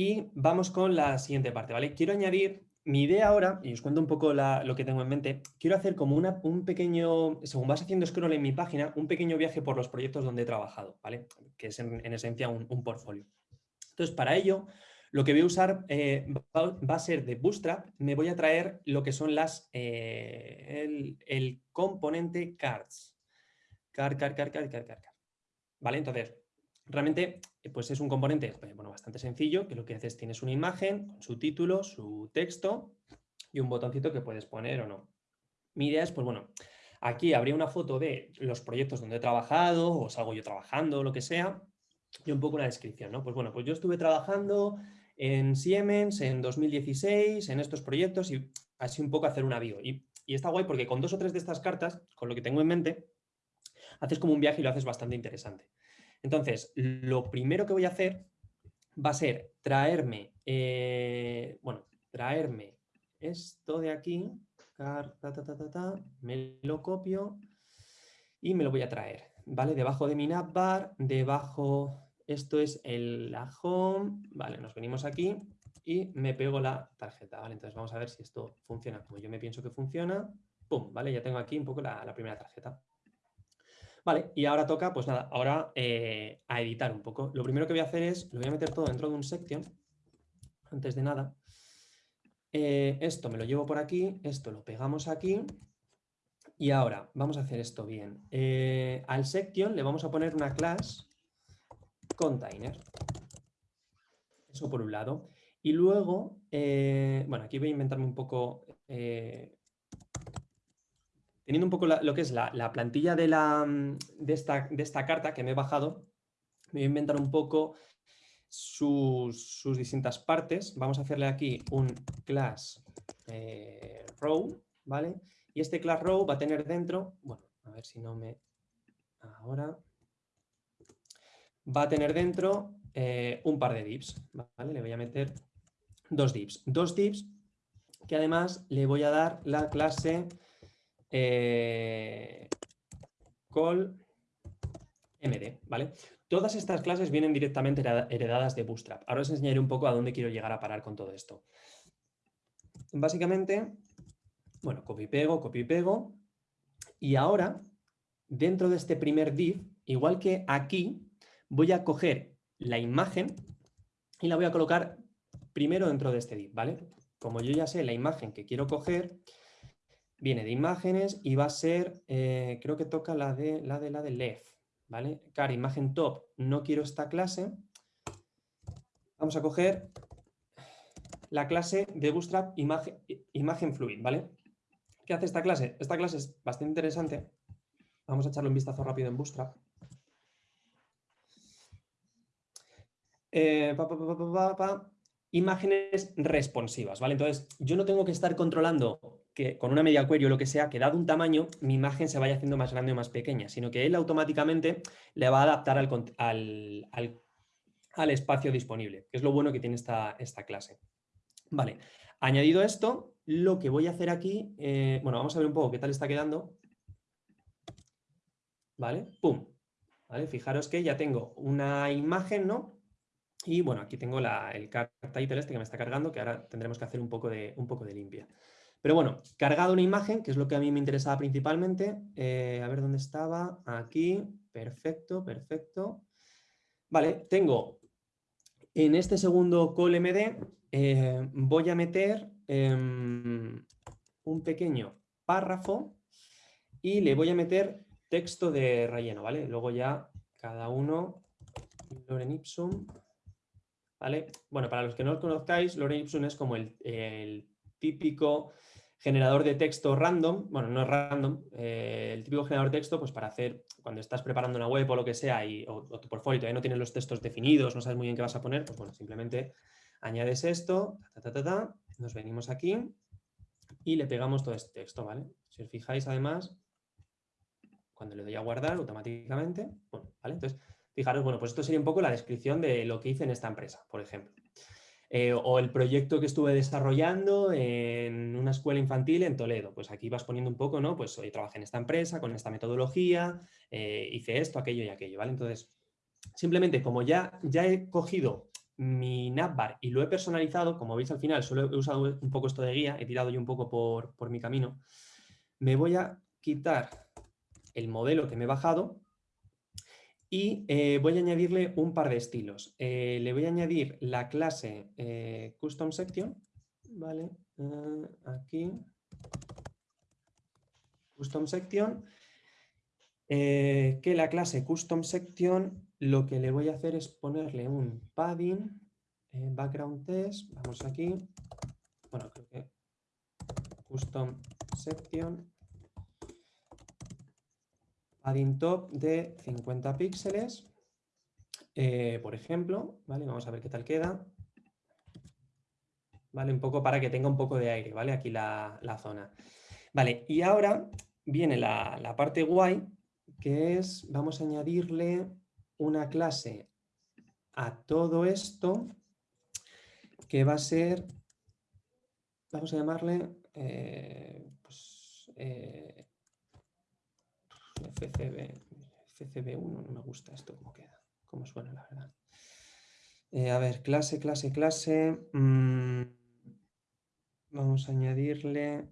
Y vamos con la siguiente parte, ¿vale? Quiero añadir mi idea ahora, y os cuento un poco lo que tengo en mente, quiero hacer como una, un pequeño, según vas haciendo scroll en mi página, un pequeño viaje por los proyectos donde he trabajado, ¿vale? Que es en, esencia un, un portfolio. Entonces, para ello, lo que voy a usar eh, va, a ser de Bootstrap, me voy a traer lo que son las, eh, el, componente cards. Car, car, car, car, car, car, ¿Vale? Entonces, realmente pues es un componente bastante sencillo, que lo que haces es tienes una imagen con su título, su texto y un botoncito que puedes poner o no. Mi idea es, pues bueno, aquí habría una foto de los proyectos donde he trabajado o salgo yo trabajando, lo que sea, y un poco una descripción, ¿no? Pues bueno, pues yo estuve trabajando en Siemens en 2016, en estos proyectos y así un poco hacer un avión. Y, está guay porque con dos o tres de estas cartas, con lo que tengo en mente, haces como un viaje y lo haces bastante interesante. Entonces, lo primero que voy a hacer va a ser traerme, eh, bueno, traerme esto de aquí, me lo copio y me lo voy a traer, ¿vale? Debajo de mi navbar, debajo esto es el, la home, vale, nos venimos aquí y me pego la tarjeta, ¿vale? Entonces vamos a ver si esto funciona como yo me pienso que funciona. ¡Pum! ¿Vale? Ya tengo aquí un poco la, primera tarjeta. Vale, y ahora toca, pues nada, ahora eh, a editar un poco. Lo primero que voy a hacer es, lo voy a meter todo dentro de un section, antes de nada. Eh, esto me lo llevo por aquí, esto lo pegamos aquí. Y ahora, vamos a hacer esto bien. Eh, al section le vamos a poner una clase container. Eso por un lado. Y luego, bueno, aquí voy a inventarme un poco, teniendo un poco lo que es la, plantilla esta, de esta carta que me he bajado, me voy a inventar un poco sus, distintas partes. Vamos a hacerle aquí un class eh, row, ¿vale? Y este class row va a tener dentro, bueno, a ver si no me... Ahora, va a tener dentro eh, un par de divs. ¿vale? Le voy a meter dos divs. Dos divs que además le voy a dar la clase eh, call md. ¿vale? Todas estas clases vienen directamente heredadas de Bootstrap. Ahora os enseñaré un poco a dónde quiero llegar a parar con todo esto. Básicamente, bueno, copy pego, copy pego. Y ahora, dentro de este primer div, igual que aquí, voy a coger la imagen y la voy a colocar primero dentro de este div, ¿vale? Como yo ya sé la imagen que quiero coger, viene de imágenes y va a ser, eh, creo que toca la de la de la de left, ¿vale? Car, imagen top, no quiero esta clase. Vamos a coger la clase de Bootstrap imagen, imagen fluid, ¿vale? ¿Qué hace esta clase? Esta clase es bastante interesante. Vamos a echarle un vistazo rápido en Bootstrap. Eh, imágenes responsivas, ¿vale? Entonces, yo no tengo que estar controlando que con una media query o lo que sea, que dado un tamaño, mi imagen se vaya haciendo más grande o más pequeña, sino que él automáticamente le va a adaptar al, espacio disponible, que es lo bueno que tiene esta, esta clase. Vale, añadido esto, lo que voy a hacer aquí, eh, bueno, vamos a ver un poco qué tal está quedando. ¿Vale? ¡Pum! ¿vale? Fijaros que ya tengo una imagen, ¿no? Y bueno, aquí tengo el card title este que me está cargando, que ahora tendremos que hacer un poco de, un poco de limpia. Pero bueno, cargado una imagen, que es lo que a mí me interesaba principalmente. Eh, a ver dónde estaba. Aquí. Perfecto, perfecto. Vale, tengo en este segundo call MD, eh, voy a meter em, un pequeño párrafo y le voy a meter texto de relleno, ¿vale? Luego ya cada uno, Loren Ipsum, ¿vale? Bueno, para los que no lo conozcáis, Loren Ipsum es como el, típico generador de texto random, bueno, no es random, eh, el típico generador de texto, pues para hacer, cuando estás preparando una web o lo que sea, y, o, tu portfolio todavía no tienes los textos definidos, no sabes muy bien qué vas a poner, pues bueno, simplemente añades esto, nos venimos aquí y le pegamos todo este texto, ¿vale? Si os fijáis, además, cuando le doy a guardar automáticamente, bueno, ¿vale? Entonces, fijaros, bueno, pues esto sería un poco la descripción de lo que hice en esta empresa, por ejemplo. Eh, o el proyecto que estuve desarrollando en una escuela infantil en Toledo. Pues aquí vas poniendo un poco, ¿no? Pues hoy trabajé en esta empresa, con esta metodología, eh, hice esto, aquello y aquello, ¿vale? Entonces, simplemente como ya, ya he cogido mi navbar y lo he personalizado, como veis al final, solo he usado un poco esto de guía, he tirado yo un poco por, por mi camino, me voy a quitar el modelo que me he bajado y eh, voy a añadirle un par de estilos. Eh, le voy a añadir la clase eh, Custom Section, ¿vale? aquí. Custom Section. que la clase Custom Section lo que le voy a hacer es ponerle un padding, background test, vamos aquí. Bueno, creo que Custom Section padding top de 50 píxeles, eh, por ejemplo, ¿vale? Vamos a ver qué tal queda. ¿Vale? Un poco para que tenga un poco de aire, ¿vale? Aquí la, zona. Vale, y ahora viene la, la, parte guay, que es, vamos a añadirle una clase a todo esto, que va a ser, vamos a llamarle, eh, pues, eh, FCB, FCB1, no me gusta esto cómo queda, cómo suena la verdad. Eh, a ver, clase, clase, clase. Mm, vamos a añadirle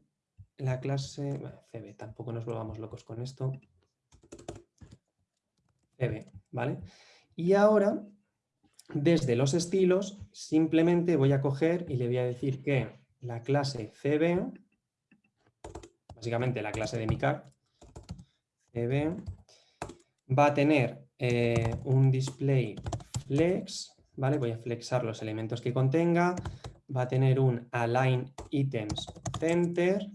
la clase CB, tampoco nos volvamos locos con esto. CB, ¿vale? Y ahora, desde los estilos, simplemente voy a coger y le voy a decir que la clase CB, básicamente la clase de mi car, va a tener eh, un display flex, ¿vale? Voy a flexar los elementos que contenga, va a tener un align items center,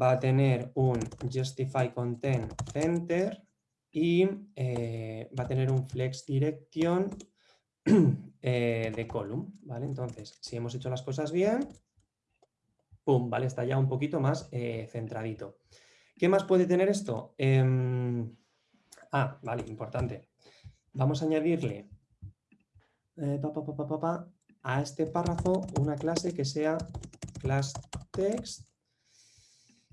va a tener un justify content center y eh, va a tener un flex direction [CLEARS THROAT] eh, de column, ¿vale? Entonces, si hemos hecho las cosas bien, pum, ¿vale? Está ya un poquito más centradito. ¿Qué más puede tener esto? Em, ah, vale, importante. Vamos a añadirle eh, a este párrafo una clase que sea class text.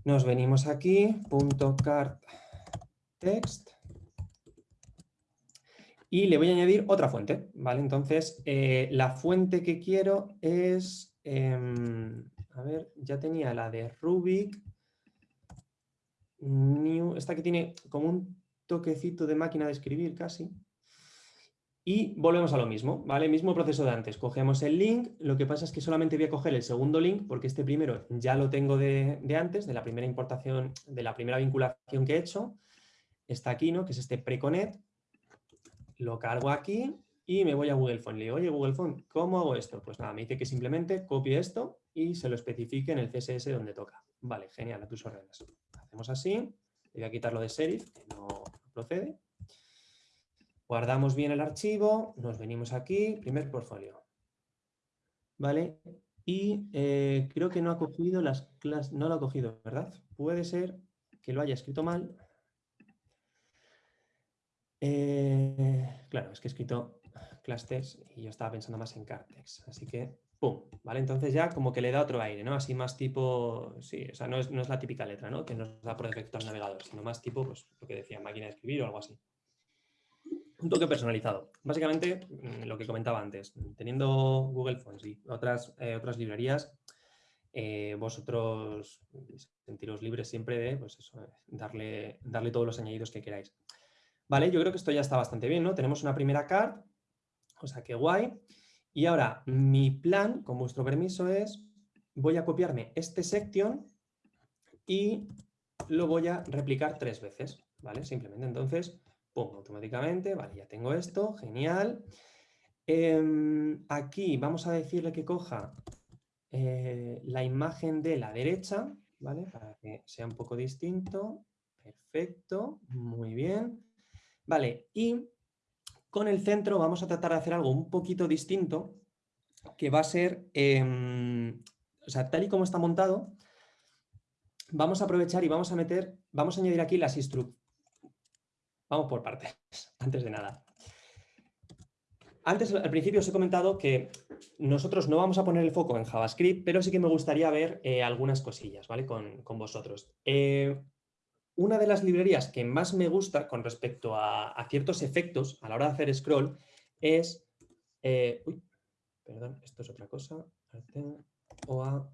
Nos venimos aquí, punto card text. Y le voy a añadir otra fuente, ¿vale? Entonces, eh, la fuente que quiero es, em, a ver, ya tenía la de Rubik, new, esta que tiene como un toquecito de máquina de escribir casi. Y volvemos a lo mismo, ¿vale? Mismo proceso de antes. Cogemos el link, lo que pasa es que solamente voy a coger el segundo link porque este primero ya lo tengo de, antes, de la primera importación, de la primera vinculación que he hecho. Está aquí, ¿no? Que es este preconet. Lo cargo aquí y me voy a Google Phone. Le digo, oye, Google Phone, ¿cómo hago esto? Pues nada, me dice que simplemente copie esto y se lo especifique en el CSS donde toca. Vale, genial, a tus órdenes así, le voy a quitar lo de serif, que no procede. Guardamos bien el archivo, nos venimos aquí, primer portfolio. ¿Vale? Y eh, creo que no ha cogido las clases, no lo ha cogido, ¿verdad? Puede ser que lo haya escrito mal. Eh, claro, es que he escrito class y yo estaba pensando más en cartex, así que ¿Vale? Entonces ya como que le da otro aire, ¿no? Así más tipo, sí, o sea, no es, la típica letra, ¿no? Que nos da por defecto al navegador, sino más tipo, pues lo que decía, máquina de escribir o algo así. un toque personalizado. Básicamente, mm, lo que comentaba antes, teniendo Google Fonts y otras, eh, otras librerías, eh, vosotros sentiros libres siempre de pues eso, darle, darle todos los añadidos que queráis. Vale, yo creo que esto ya está bastante bien, ¿no? Tenemos una primera card, o sea que guay. Y ahora, mi plan, con vuestro permiso, es voy a copiarme este section y lo voy a replicar tres veces, ¿vale? Simplemente entonces, pum, automáticamente, vale, ya tengo esto, genial. Em, aquí vamos a decirle que coja eh, la imagen de la derecha, ¿vale? Para que sea un poco distinto. Perfecto, muy bien. Vale, y con el centro vamos a tratar de hacer algo un poquito distinto, que va a ser, em, o sea, tal y como está montado, vamos a aprovechar y vamos a meter, vamos a añadir aquí las instrucciones. Vamos por partes, [LAUGHS] antes de nada. Antes, al principio os he comentado que nosotros no vamos a poner el foco en JavaScript, pero sí que me gustaría ver eh, algunas cosillas ¿vale? con, vosotros. Eh, una de las librerías que más me gusta con respecto a, ciertos efectos a la hora de hacer scroll es... Eh, uy, perdón, esto es otra cosa. OA...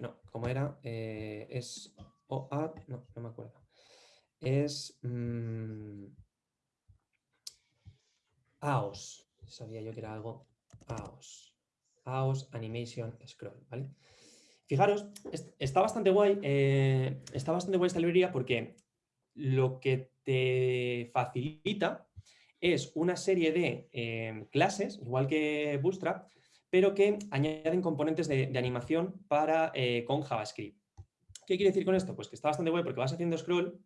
no, ¿cómo era? es OA... No, no me acuerdo. Es... Mm, AOS. Sabía yo que era algo AOS. AOS Animation Scroll, ¿vale? Fijaros, está bastante guay, eh, está bastante guay esta librería porque lo que te facilita es una serie de eh, clases, igual que Bootstrap, pero que añaden componentes de, animación para, eh, con JavaScript. ¿Qué quiere decir con esto? Pues que está bastante guay porque vas haciendo scroll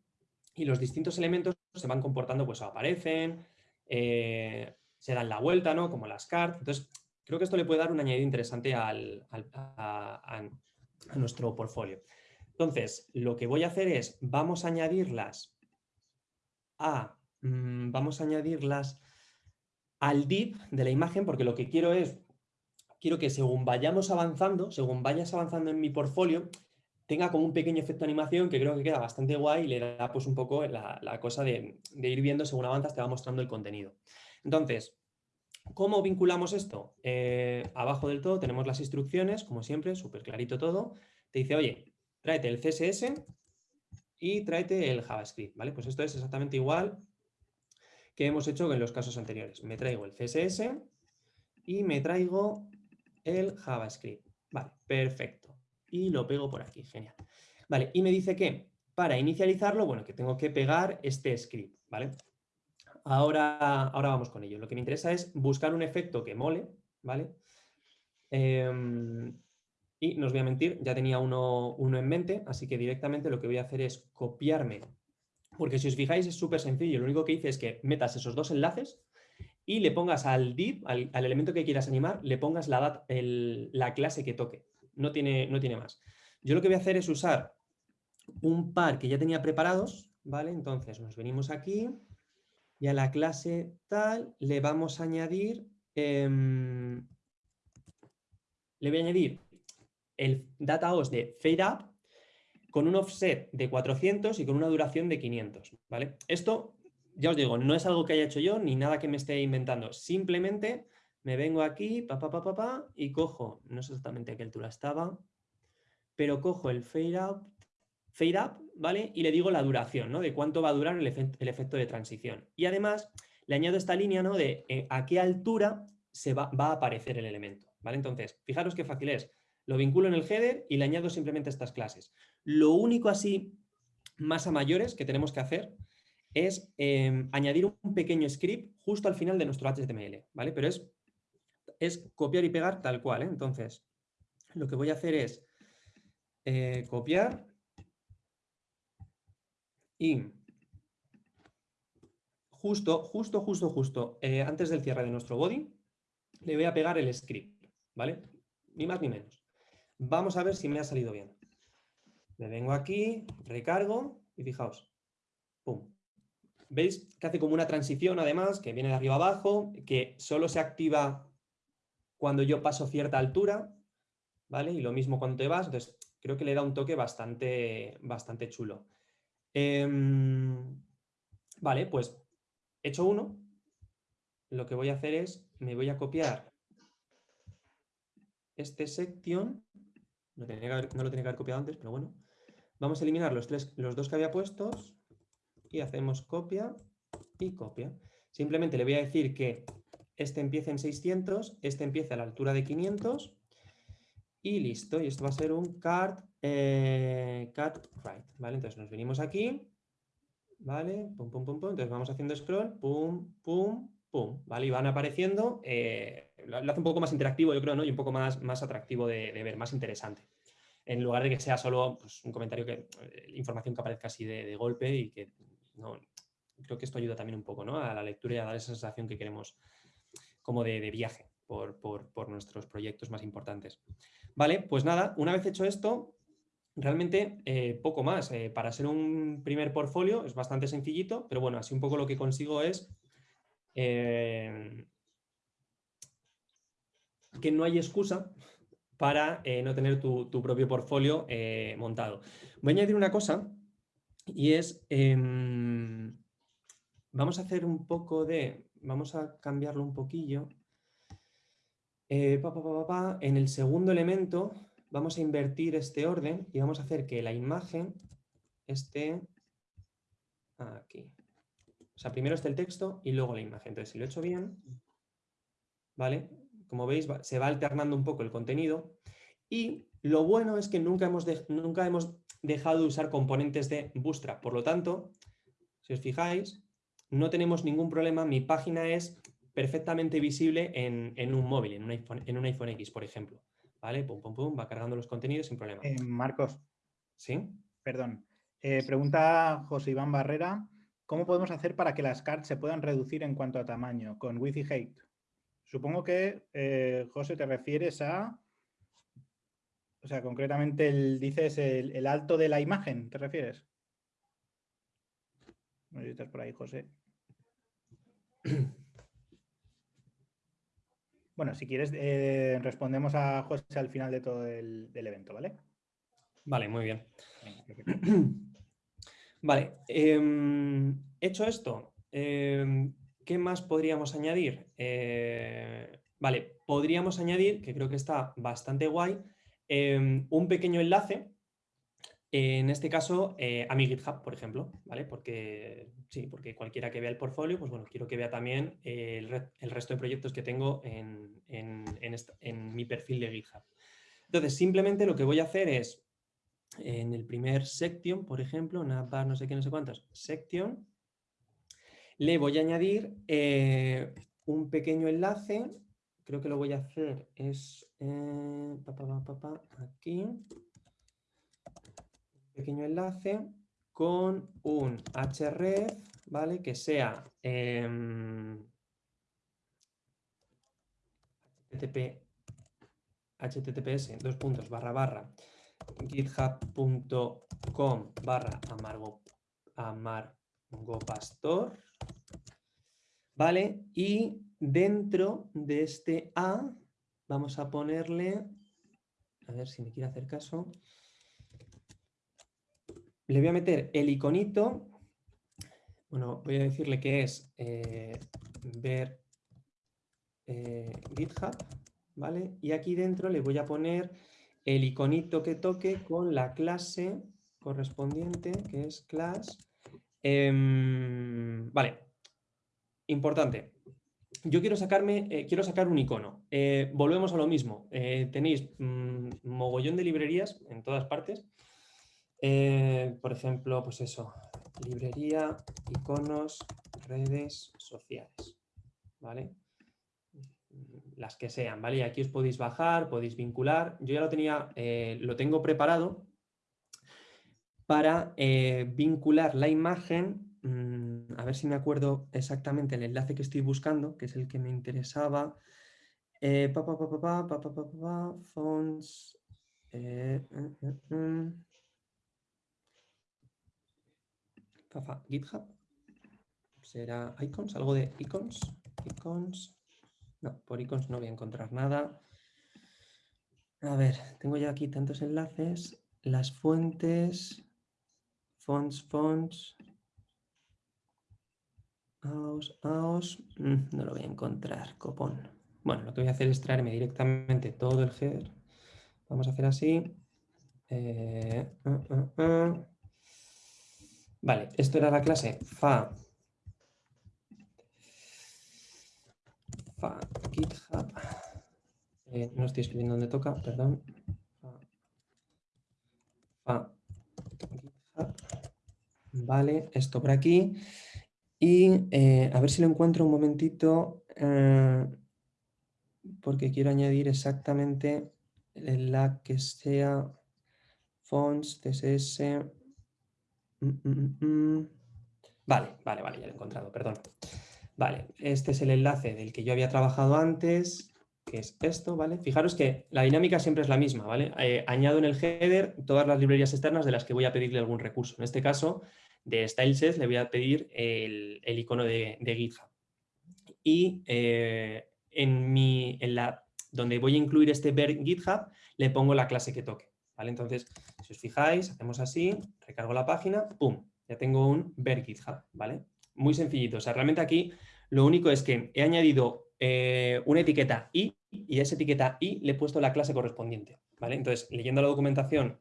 y los distintos elementos se van comportando, pues aparecen, eh, se dan la vuelta, ¿no? Como las cards. Entonces, creo que esto le puede dar un añadido interesante al, nuestro portfolio. Entonces, lo que voy a hacer es, vamos a añadirlas a, mm, vamos a añadirlas al div de la imagen, porque lo que quiero es, quiero que según vayamos avanzando, según vayas avanzando en mi portfolio, tenga como un pequeño efecto de animación que creo que queda bastante guay y le da pues un poco la, cosa de, ir viendo según avanzas te va mostrando el contenido. Entonces, ¿cómo vinculamos esto? Eh, abajo del todo tenemos las instrucciones, como siempre, súper clarito todo. Te dice, oye, tráete el CSS y tráete el JavaScript, ¿vale? Pues esto es exactamente igual que hemos hecho en los casos anteriores. Me traigo el CSS y me traigo el JavaScript. Vale, perfecto y lo pego por aquí, genial. Vale, y me dice que para inicializarlo, bueno, que tengo que pegar este script, ¿vale? Ahora, ahora vamos con ello. Lo que me interesa es buscar un efecto que mole, ¿vale? Em, y no os voy a mentir, ya tenía uno, uno, en mente, así que directamente lo que voy a hacer es copiarme, porque si os fijáis es súper sencillo, lo único que hice es que metas esos dos enlaces y le pongas al div, al, elemento que quieras animar, le pongas la, la clase que toque no tiene, no tiene más. Yo lo que voy a hacer es usar un par que ya tenía preparados, ¿vale? Entonces nos venimos aquí y a la clase tal le vamos a añadir, em, le voy a añadir el dataOS de FadeUp con un offset de 400 y con una duración de 500, ¿vale? Esto, ya os digo, no es algo que haya hecho yo ni nada que me esté inventando, simplemente me vengo aquí, pa, y cojo, no sé exactamente a qué altura estaba, pero cojo el fade up, fade up, ¿vale? Y le digo la duración, ¿no? De cuánto va a durar el, efecto de transición. Y además le añado esta línea, ¿no? De eh, a qué altura se va, va, a aparecer el elemento, ¿vale? Entonces, fijaros qué fácil es. Lo vinculo en el header y le añado simplemente estas clases. Lo único así, más a mayores, que tenemos que hacer es em, añadir un pequeño script justo al final de nuestro HTML, ¿vale? Pero es es copiar y pegar tal cual. ¿eh? Entonces, lo que voy a hacer es eh, copiar y justo, justo, justo, justo, eh, antes del cierre de nuestro body, le voy a pegar el script, ¿vale? Ni más ni menos. Vamos a ver si me ha salido bien. Me vengo aquí, recargo y fijaos, pum. ¿Veis que hace como una transición además, que viene de arriba abajo, que solo se activa cuando yo paso cierta altura, ¿vale? Y lo mismo cuando te vas, entonces creo que le da un toque bastante, bastante chulo. Em, Vale, pues hecho uno, lo que voy a hacer es, me voy a copiar este section, no, lo tenía que haber copiado antes, pero bueno, vamos a eliminar los, tres, los dos que había puestos y hacemos copia y copia. Simplemente le voy a decir que este empieza en 600, este empieza a la altura de 500 y listo. Y esto va a ser un cat, eh, cat right, ¿vale? Entonces nos venimos aquí, ¿vale? Pum, pum, pum, pum. Entonces vamos haciendo scroll, pum, pum, pum, ¿vale? Y van apareciendo, eh, lo hace un poco más interactivo, yo creo, ¿no? Y un poco más, más atractivo de, ver, más interesante. En lugar de que sea solo pues, un comentario que, eh, información que aparezca así de, de golpe y que no, creo que esto ayuda también un poco ¿no? a la lectura y a dar esa sensación que queremos como de, viaje por, nuestros proyectos más importantes. Vale, pues nada, una vez hecho esto, realmente eh, poco más. Eh, para ser un primer portfolio es bastante sencillito, pero bueno, así un poco lo que consigo es eh, que no hay excusa para no tener tu, tu propio portfolio montado. Voy a añadir una cosa y es em, Vamos a hacer un poco de, vamos a cambiarlo un poquillo. En el segundo elemento vamos a invertir este orden y vamos a hacer que la imagen esté aquí. O sea, primero está el texto y luego la imagen. Entonces, si lo he hecho bien, ¿vale? Como veis, se va alternando un poco el contenido. Y lo bueno es que nunca hemos, nunca hemos dejado de usar componentes de Bootstrap. Por lo tanto, si os fijáis, no tenemos ningún problema, mi página es perfectamente visible en, un móvil, en un, iPhone, en un iPhone X, por ejemplo. ¿Vale? Pum, pum, pum, va cargando los contenidos sin problema. Eh, Marcos. ¿Sí? Perdón. Eh, pregunta José Iván Barrera, ¿cómo podemos hacer para que las cards se puedan reducir en cuanto a tamaño con width y height? Supongo que, eh, José, te refieres a... O sea, concretamente el, dices el, alto de la imagen, ¿te refieres? No sé si estás por ahí, José. [CLEARS THROAT] Bueno, si quieres, eh, respondemos a José al final de todo el evento, ¿vale? Vale, muy bien. [CLEARS THROAT] Vale, em, hecho esto, em, ¿qué más podríamos añadir? Eh, vale, podríamos añadir, que creo que está bastante guay, em, un pequeño enlace en este caso, eh, a mi GitHub, por ejemplo, ¿vale? Porque sí, porque cualquiera que vea el portfolio, pues bueno, quiero que vea también el, resto de proyectos que tengo en, mi perfil de GitHub. Entonces, simplemente lo que voy a hacer es, en el primer section, por ejemplo, navbar no sé qué, no sé cuántos, section, le voy a añadir eh, un pequeño enlace, creo que lo voy a hacer es, eh, aquí, pequeño enlace con un href, ¿vale? Que sea https dos puntos barra barra github.com barra amargo, amargopastor, ¿vale? Y dentro de este A vamos a ponerle, a ver si me quiere hacer caso, le voy a meter el iconito, bueno, voy a decirle que es eh, ver eh, GitHub, ¿vale? Y aquí dentro le voy a poner el iconito que toque con la clase correspondiente, que es class. Em, vale, importante. Yo quiero, sacarme, eh, quiero sacar un icono. volvemos a lo mismo. tenéis mm, mogollón de librerías en todas partes. Eh, por ejemplo, pues eso, librería, iconos, redes sociales, ¿vale? Las que sean, ¿vale? Y aquí os podéis bajar, podéis vincular. Yo ya lo tenía, eh, lo tengo preparado para eh, vincular la imagen, mm, a ver si me acuerdo exactamente el enlace que estoy buscando, que es el que me interesaba. pa, pa, pa, fonts, GitHub. Será icons, algo de icons. Icons. No, por icons no voy a encontrar nada. A ver, tengo ya aquí tantos enlaces. Las fuentes, fonts, fonts. Aos, aos, mm, no lo voy a encontrar, copón. Bueno, lo que voy a hacer es traerme directamente todo el header. Vamos a hacer así. Eh, uh, uh, uh. Vale, esto era la clase fa, fa GitHub. Eh, no estoy escribiendo donde toca, perdón. Fa, GitHub. Vale, esto por aquí. Y eh, a ver si lo encuentro un momentito, eh, porque quiero añadir exactamente la que sea fonts, CSS. Mm, mm, mm, vale, vale, vale, ya lo he encontrado, perdón. Vale, este es el enlace del que yo había trabajado antes, que es esto, ¿vale? Fijaros que la dinámica siempre es la misma, ¿vale? Eh, añado en el header todas las librerías externas de las que voy a pedirle algún recurso. En este caso, de StyleSets le voy a pedir el, icono de, GitHub. Y eh, en, mi, en la, donde voy a incluir este ver GitHub, le pongo la clase que toque. ¿vale? Entonces, si os fijáis, hacemos así, recargo la página, ¡pum! Ya tengo un ver GitHub, ¿vale? Muy sencillito. O sea, realmente aquí lo único es que he añadido eh, una etiqueta i y a esa etiqueta i le he puesto la clase correspondiente, ¿vale? Entonces, leyendo la documentación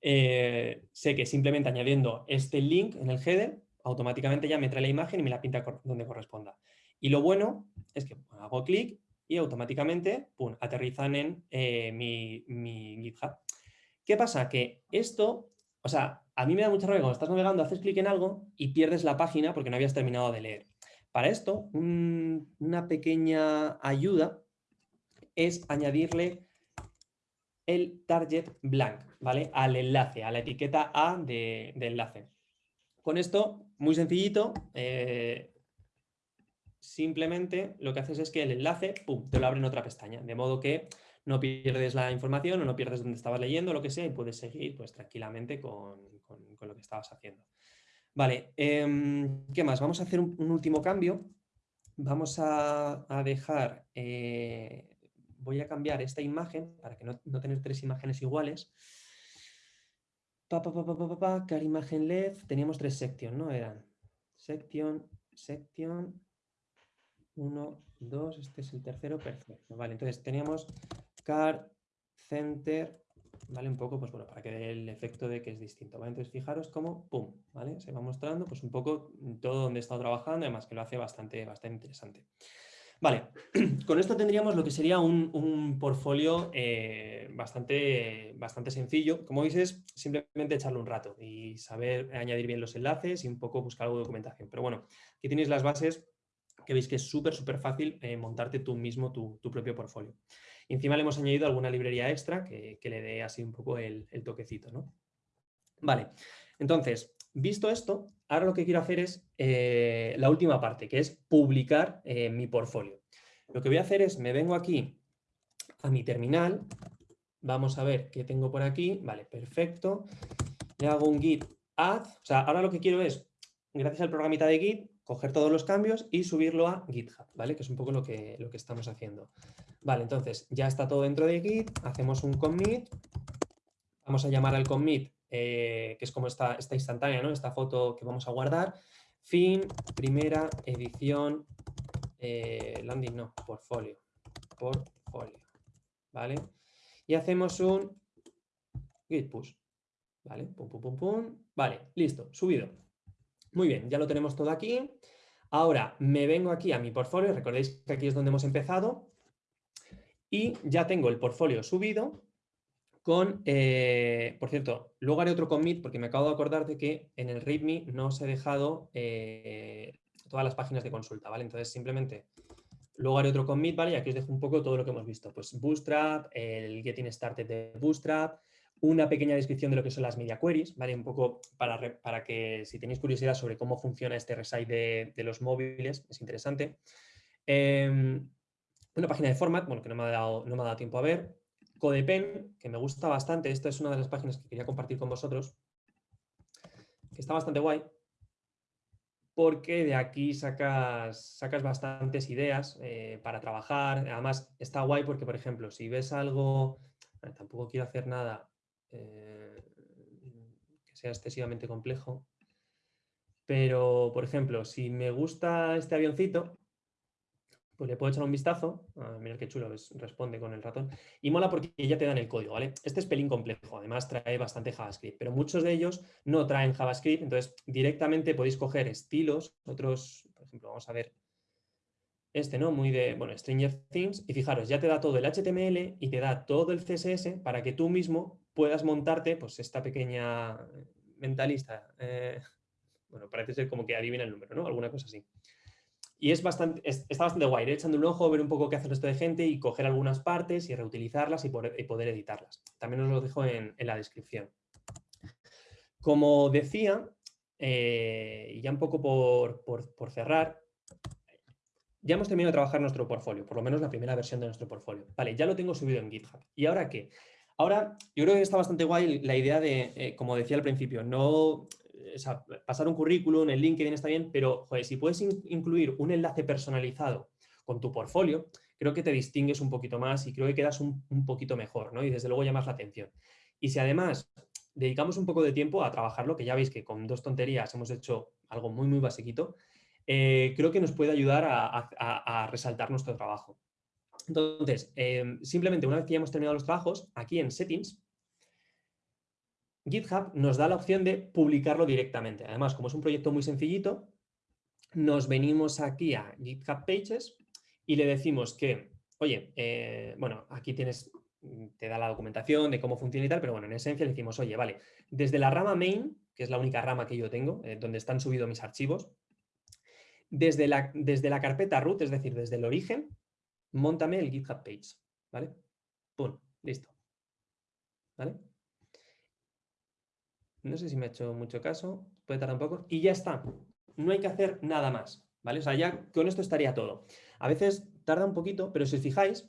eh, sé que simplemente añadiendo este link en el header, automáticamente ya me trae la imagen y me la pinta donde corresponda. Y lo bueno es que hago clic y automáticamente aterrizan en eh, mi, GitHub. ¿Qué pasa? Que esto, o sea, a mí me da mucha rabia cuando estás navegando, haces clic en algo y pierdes la página porque no habías terminado de leer. Para esto, una pequeña ayuda es añadirle el target blank, ¿vale? Al enlace, a la etiqueta A de, enlace. Con esto, muy sencillito, eh, simplemente lo que haces es que el enlace, pum, te lo abre en otra pestaña, de modo que no pierdes la información o no pierdes donde estabas leyendo, lo que sea, y puedes seguir pues, tranquilamente con, lo que estabas haciendo. Vale, em, ¿qué más? Vamos a hacer un, último cambio. Vamos a, dejar eh, voy a cambiar esta imagen para que no, tener tres imágenes iguales. Pa, pa, pa, car imagen LED, teníamos tres sections, ¿no? Eran section, section, uno, dos, este es el tercero, perfecto. Vale, entonces teníamos car, center, ¿vale? Un poco, pues bueno, para que dé el efecto de que es distinto, ¿vale? Entonces fijaros cómo, pum, ¿vale? Se va mostrando pues un poco todo donde he estado trabajando, además que lo hace bastante, bastante interesante. Vale, [CLEARS THROAT] con esto tendríamos lo que sería un, portfolio eh, bastante, bastante sencillo. Como veis es simplemente echarle un rato y saber añadir bien los enlaces y un poco buscar algo de documentación. Pero bueno, aquí tenéis las bases que veis que es súper, súper fácil eh, montarte tú mismo tu, propio portfolio. Encima le hemos añadido alguna librería extra que, le dé así un poco el, toquecito. ¿no? Vale, entonces, Visto esto, ahora lo que quiero hacer es eh, la última parte, que es publicar eh, mi portfolio. Lo que voy a hacer es, me vengo aquí a mi terminal, vamos a ver qué tengo por aquí, vale, perfecto, le hago un git add, o sea, ahora lo que quiero es, gracias al programita de git, coger todos los cambios y subirlo a GitHub, ¿vale? Que es un poco lo que, lo que estamos haciendo. Vale, entonces ya está todo dentro de Git, hacemos un commit, vamos a llamar al commit eh, que es como esta, esta instantánea, ¿no? esta foto que vamos a guardar. Fin, primera edición, eh, landing no, portfolio, portfolio, ¿vale? Y hacemos un git push, ¿vale? Pum, pum, pum, pum, vale, listo, subido. Muy bien, ya lo tenemos todo aquí. Ahora me vengo aquí a mi portfolio, recordéis que aquí es donde hemos empezado, y ya tengo el portfolio subido, con, eh, por cierto, luego haré otro commit porque me acabo de acordar de que en el README no os he dejado eh, todas las páginas de consulta, ¿vale? Entonces simplemente luego haré otro commit, ¿vale? Y aquí os dejo un poco todo lo que hemos visto, pues Bootstrap, el Getting Started de Bootstrap, una pequeña descripción de lo que son las media queries, ¿vale? Un poco para, para que si tenéis curiosidad sobre cómo funciona este resite de, los móviles, es interesante. Em, una página de format, bueno, que no me, ha dado, no me ha dado tiempo a ver, Codepen, que me gusta bastante, esta es una de las páginas que quería compartir con vosotros, que está bastante guay, porque de aquí sacas, sacas bastantes ideas eh, para trabajar. Además, está guay porque, por ejemplo, si ves algo, tampoco quiero hacer nada eh, que sea excesivamente complejo, pero, por ejemplo, si me gusta este avioncito, pues le puedo echar un vistazo. Ah, qué chulo, responde con el ratón. Y mola porque ya te dan el código, ¿vale? Este es pelín complejo, además trae bastante JavaScript, pero muchos de ellos no traen JavaScript, entonces directamente podéis coger estilos, otros, por ejemplo, vamos a ver este, ¿no? Muy de, bueno, Stranger Things, y fijaros, ya te da todo el HTML y te da todo el CSS para que tú mismo puedas montarte, pues, esta pequeña mentalista. Eh, [LAUGHS] bueno, parece ser como que adivina el número, ¿no? Alguna cosa así. Y es bastante, está bastante guay, echando un ojo, ver un poco qué hace el resto de gente y coger algunas partes y reutilizarlas y poder, editarlas. También os lo dejo en, la descripción. Como decía, eh, y ya un poco por, por, cerrar, ya hemos terminado de trabajar nuestro portfolio, por lo menos la primera versión de nuestro portfolio. Vale, ya lo tengo subido en GitHub. ¿Y ahora qué? Ahora, yo creo que está bastante guay la idea de, eh, como decía al principio, no pasar un currículum, el LinkedIn está bien, pero si puedes incluir un enlace personalizado con tu portfolio, creo que te distingues un poquito más y creo que quedas un, poquito mejor, ¿no? Y desde luego llamas la atención. Y si además dedicamos un poco de tiempo a trabajarlo, que ya veis que con dos tonterías hemos hecho algo muy, muy basiquito, eh, creo que nos puede ayudar a, resaltar nuestro trabajo. Entonces, eh, simplemente una vez que ya hemos terminado los trabajos, aquí en Settings, GitHub nos da la opción de publicarlo directamente. Además, como es un proyecto muy sencillito, nos venimos aquí a GitHub Pages y le decimos que, oye, eh, bueno, aquí tienes, te da la documentación de cómo funciona y tal, pero bueno, en esencia le decimos, oye, vale, desde la rama main, que es la única rama que yo tengo, eh, donde están subidos mis archivos, desde la, desde la carpeta root, es decir, desde el origen, montame el GitHub page, ¿vale? Pum, listo. ¿Vale? No sé si me ha hecho mucho caso, puede tardar un poco. Y ya está, no hay que hacer nada más, ¿vale? O sea, ya con esto estaría todo. A veces tarda un poquito, pero si os fijáis,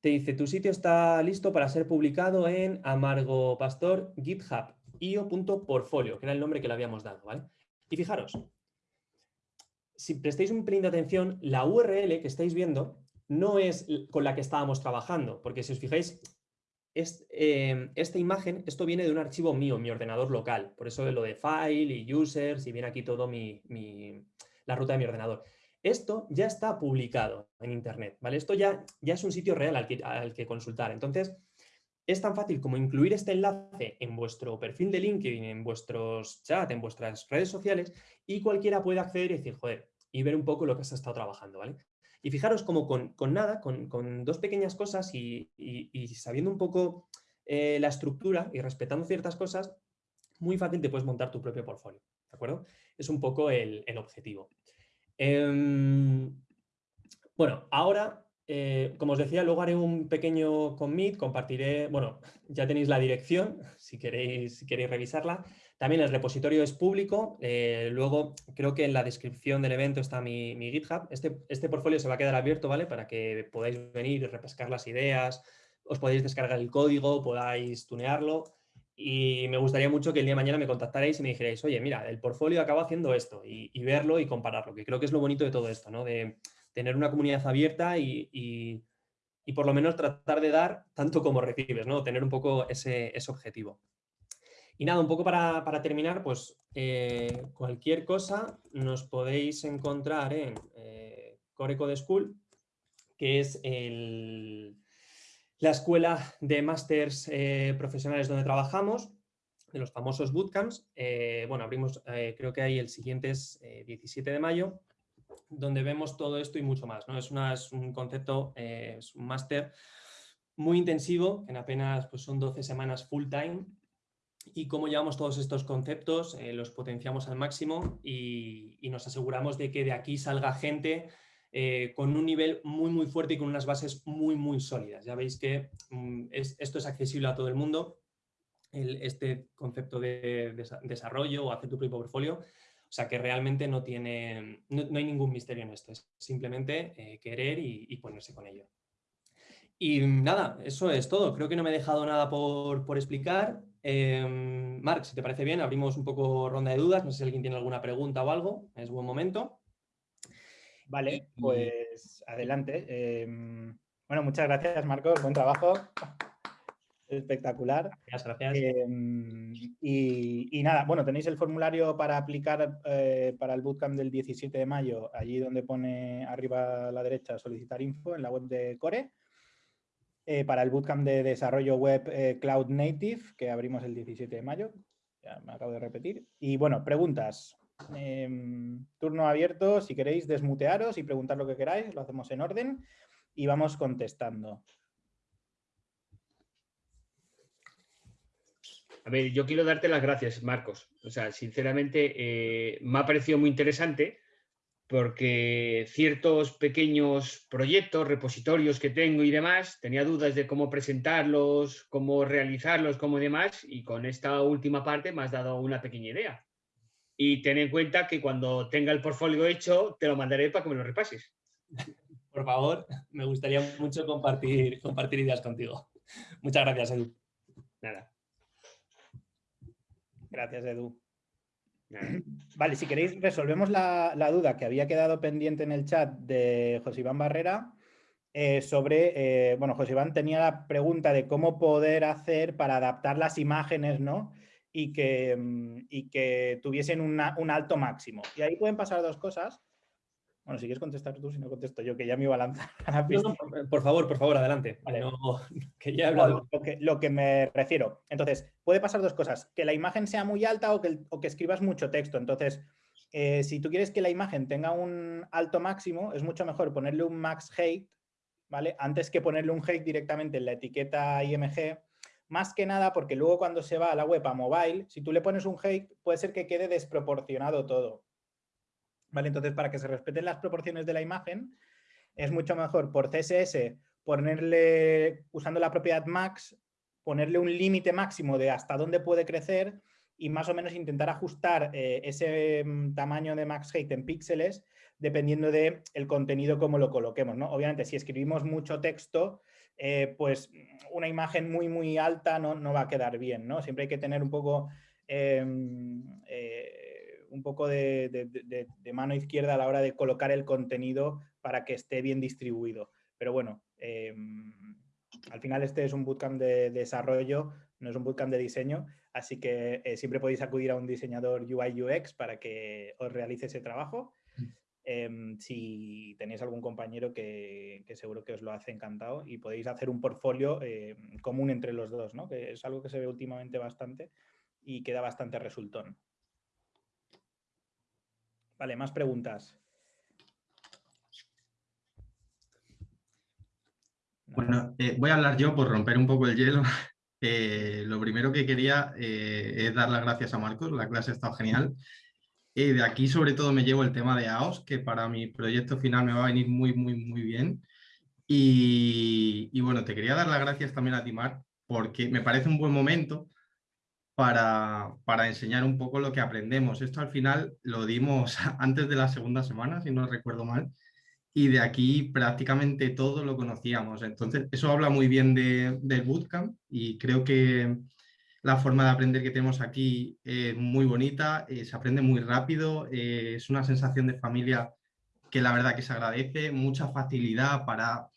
te dice tu sitio está listo para ser publicado en Amargo Pastor que era el nombre que le habíamos dado, ¿vale? Y fijaros, si prestáis un pelín de atención, la URL que estáis viendo no es con la que estábamos trabajando, porque si os fijáis, Em, esta imagen, esto viene de un archivo mío, mi ordenador local, por eso lo de file y users y viene aquí todo mi, la ruta de mi ordenador. Esto ya está publicado en internet, ¿vale? Esto ya, ya es un sitio real al que, al que consultar. Entonces, es tan fácil como incluir este enlace en vuestro perfil de LinkedIn, en vuestros chats, en vuestras redes sociales y cualquiera puede acceder y decir, joder, y ver un poco lo que has estado trabajando, ¿vale? Y fijaros como con, nada, con, dos pequeñas cosas y, sabiendo un poco eh, la estructura y respetando ciertas cosas, muy fácil te puedes montar tu propio portfolio, ¿de acuerdo? Es un poco el, objetivo. Em, bueno, ahora, eh, como os decía, luego haré un pequeño commit, compartiré, bueno, [LAUGHS] ya tenéis la dirección, si queréis, si queréis revisarla, también el repositorio es público, eh, luego creo que en la descripción del evento está mi, GitHub. Este, este portfolio se va a quedar abierto, ¿vale? Para que podáis venir y repescar las ideas, os podéis descargar el código, podáis tunearlo. Y me gustaría mucho que el día de mañana me contactarais y me dijerais, oye, mira, el portfolio acaba haciendo esto y, verlo y compararlo, que creo que es lo bonito de todo esto, ¿no? De tener una comunidad abierta y, y, por lo menos tratar de dar tanto como recibes, ¿no? Tener un poco ese, ese objetivo. Y nada, un poco para, terminar, pues eh, cualquier cosa nos podéis encontrar en eh, Core Code School, que es la escuela de másters eh, profesionales donde trabajamos, de los famosos bootcamps. Bueno, abrimos, creo que ahí el siguiente es 17 de mayo, donde vemos todo esto y mucho más. ¿no? Es, es un concepto, es un máster muy intensivo, en apenas pues, son 12 semanas full time, y cómo llevamos todos estos conceptos, eh, los potenciamos al máximo y, nos aseguramos de que de aquí salga gente eh, con un nivel muy muy fuerte y con unas bases muy muy sólidas. Ya veis que mm, esto es accesible a todo el mundo, este concepto de, desarrollo o hacer tu propio portfolio, o sea que realmente no, tiene, no, hay ningún misterio en esto, es simplemente eh, querer y, y ponerse con ello. Y nada, eso es todo. Creo que no me he dejado nada por, por explicar. Eh, Marc, si te parece bien, abrimos un poco ronda de dudas. No sé si alguien tiene alguna pregunta o algo. Es buen momento. Vale, pues adelante. Em, bueno, muchas gracias, Marcos. Buen trabajo. Espectacular. Gracias, gracias. Em, y, nada, bueno, tenéis el formulario para aplicar eh, para el bootcamp del 17 de mayo, allí donde pone arriba a la derecha solicitar info en la web de Core. Eh, para el bootcamp de desarrollo web eh, Cloud Native, que abrimos el 17 de mayo. Ya me acabo de repetir. Y bueno, preguntas. Em, turno abierto, si queréis desmutearos y preguntar lo que queráis, lo hacemos en orden y vamos contestando. A ver, yo quiero darte las gracias, Marcos. O sea, sinceramente, eh, me ha parecido muy interesante porque ciertos pequeños proyectos, repositorios que tengo y demás, tenía dudas de cómo presentarlos, cómo realizarlos, cómo demás, y con esta última parte me has dado una pequeña idea. Y ten en cuenta que cuando tenga el portfolio hecho, te lo mandaré para que me lo repases. Por favor, me gustaría mucho compartir, compartir ideas contigo. Muchas gracias, Edu. Nada. Gracias, Edu. [CLEARS THROAT] Vale, si queréis, resolvemos la, duda que había quedado pendiente en el chat de José Iván Barrera eh, sobre, eh, bueno, José Iván tenía la pregunta de cómo poder hacer para adaptar las imágenes, ¿no? Y que, mm, y que tuviesen un alto máximo. Y ahí pueden pasar dos cosas. Bueno, si quieres contestar tú, si no contesto yo, que ya me iba a lanzar por, favor, por favor, adelante. [LAUGHS] que ya he hablado. lo, que, me refiero. Entonces, puede pasar dos cosas. Que la imagen sea muy alta o que, que escribas mucho texto. Entonces, eh, si tú quieres que la imagen tenga un alto máximo, es mucho mejor ponerle un max height, ¿vale? Antes que ponerle un height directamente en la etiqueta IMG, más que nada porque luego cuando se va a la web a mobile, si tú le pones un height, puede ser que quede desproporcionado todo. Entonces, para que se respeten las proporciones de la imagen, es mucho mejor por CSS ponerle, usando la propiedad max, ponerle un límite máximo de hasta dónde puede crecer y más o menos intentar ajustar eh, ese mm, tamaño de max height en píxeles dependiendo del el contenido como lo coloquemos. ¿no? Obviamente, si escribimos mucho texto, eh, pues una imagen muy, muy alta no, no, va a quedar bien. ¿no? Siempre hay que tener un poco em, eh, un poco de, mano izquierda a la hora de colocar el contenido para que esté bien distribuido. Pero bueno, em, al final este es un bootcamp de desarrollo, no es un bootcamp de diseño, así que eh, siempre podéis acudir a un diseñador UI UX para que os realice ese trabajo. Mm. Em, si tenéis algún compañero que, seguro que os lo hace encantado y podéis hacer un portfolio em, común entre los dos, ¿no? que es algo que se ve últimamente bastante y queda bastante resultón. Vale, más preguntas. Bueno, eh, voy a hablar yo por romper un poco el hielo. [LAUGHS] Eh, lo primero que quería eh, es dar las gracias a Marcos, la clase ha estado genial. de aquí sobre todo me llevo el tema de AOS, que para mi proyecto final me va a venir muy, muy, muy bien. Y, y bueno, te quería dar las gracias también a ti, Mar, porque me parece un buen momento para, enseñar un poco lo que aprendemos. Esto al final lo dimos [LAUGHS] antes de la segunda semana, si no recuerdo mal, y de aquí prácticamente todo lo conocíamos. Entonces, eso habla muy bien de, del bootcamp y creo que la forma de aprender que tenemos aquí es muy bonita, eh, se aprende muy rápido, eh, es una sensación de familia que la verdad que se agradece, mucha facilidad para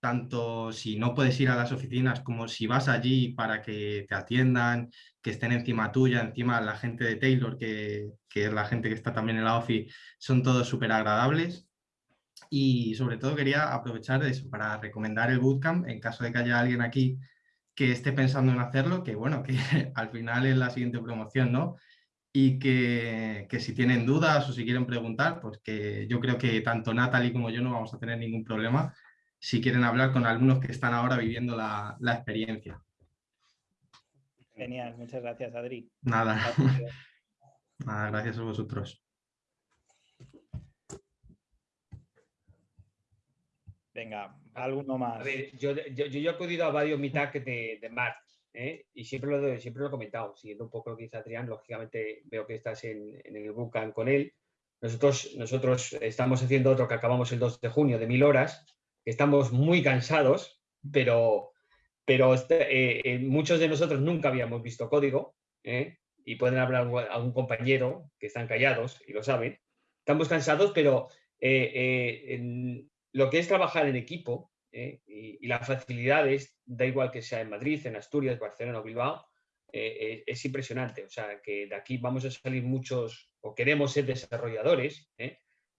tanto si no puedes ir a las oficinas como si vas allí para que te atiendan, que estén encima tuya, encima la gente de Taylor, que, es la gente que está también en la OFI, son todos súper agradables. Y sobre todo quería aprovechar eso para recomendar el bootcamp en caso de que haya alguien aquí que esté pensando en hacerlo, que bueno, que [LAUGHS] al final es la siguiente promoción, ¿no? Y que, si tienen dudas o si quieren preguntar, pues que yo creo que tanto Natalie como yo no vamos a tener ningún problema si quieren hablar con alumnos que están ahora viviendo la, experiencia. Genial, muchas gracias Adri. Nada, [LAUGHS] Nada gracias a vosotros. Venga, alguno más. A ver, yo, yo, he acudido a varios mitad de, de Mar ¿eh? y siempre lo, siempre lo he comentado, siguiendo un poco lo que dice Adrián, lógicamente veo que estás en, en el Bucan con él. Nosotros, nosotros estamos haciendo otro que acabamos el 2 de junio de mil horas, estamos muy cansados, pero, pero este, eh, eh, muchos de nosotros nunca habíamos visto código ¿eh? y pueden hablar a un compañero que están callados y lo saben. Estamos cansados, pero lo que es trabajar en equipo y, las facilidades da igual que sea en Madrid, en Asturias, Barcelona o Bilbao, eh, es impresionante. O sea, que de aquí vamos a salir muchos, o queremos ser desarrolladores.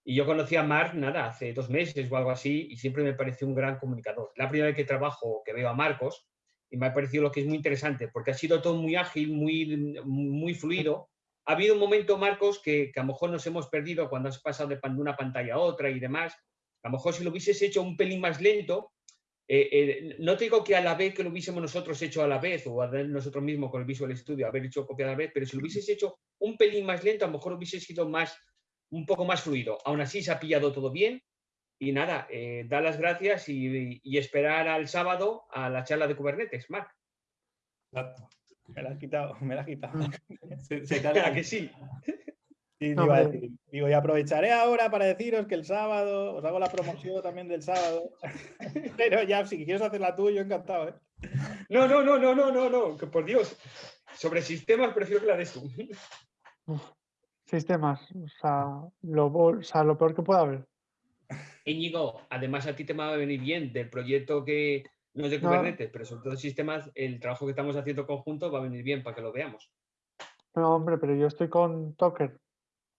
Y yo conocí a Marc, nada, hace dos meses o algo así, y siempre me pareció un gran comunicador. La primera vez que trabajo, que veo a Marcos, y me ha parecido lo que es muy interesante, porque ha sido todo muy ágil, muy, muy fluido. Ha habido un momento, Marcos, que, a lo mejor nos hemos perdido cuando has pasado de una pantalla a otra y demás. A lo mejor si lo hubieses hecho un pelín más lento, eh, eh, no te digo que a la vez que lo hubiésemos nosotros hecho a la vez o a nosotros mismos con el Visual Studio haber hecho copia a la vez, pero si lo hubieses hecho un pelín más lento, a lo mejor hubiese sido más, un poco más fluido. Aún así se ha pillado todo bien y nada, eh, dar las gracias y, esperar al sábado a la charla de Kubernetes, Marc. Me la has quitado, me la has quitado. [LAUGHS] Se, se [LAUGHS] que sí. Y digo, y aprovecharé ahora para deciros que el sábado os hago la promoción también del sábado. [LAUGHS] Pero ya, si quieres hacer la tuya, encantado, ¿eh? No, no, no, no, no, no, no, que por Dios. Sobre sistemas prefiero que la des tú. Sistemas, o sea, lo, o sea, lo peor que pueda haber. Íñigo, además a ti te va a venir bien del proyecto que no es de Kubernetes, pero sobre todo sistemas, el trabajo que estamos haciendo conjunto va a venir bien para que lo veamos. No, hombre, pero yo estoy con Toker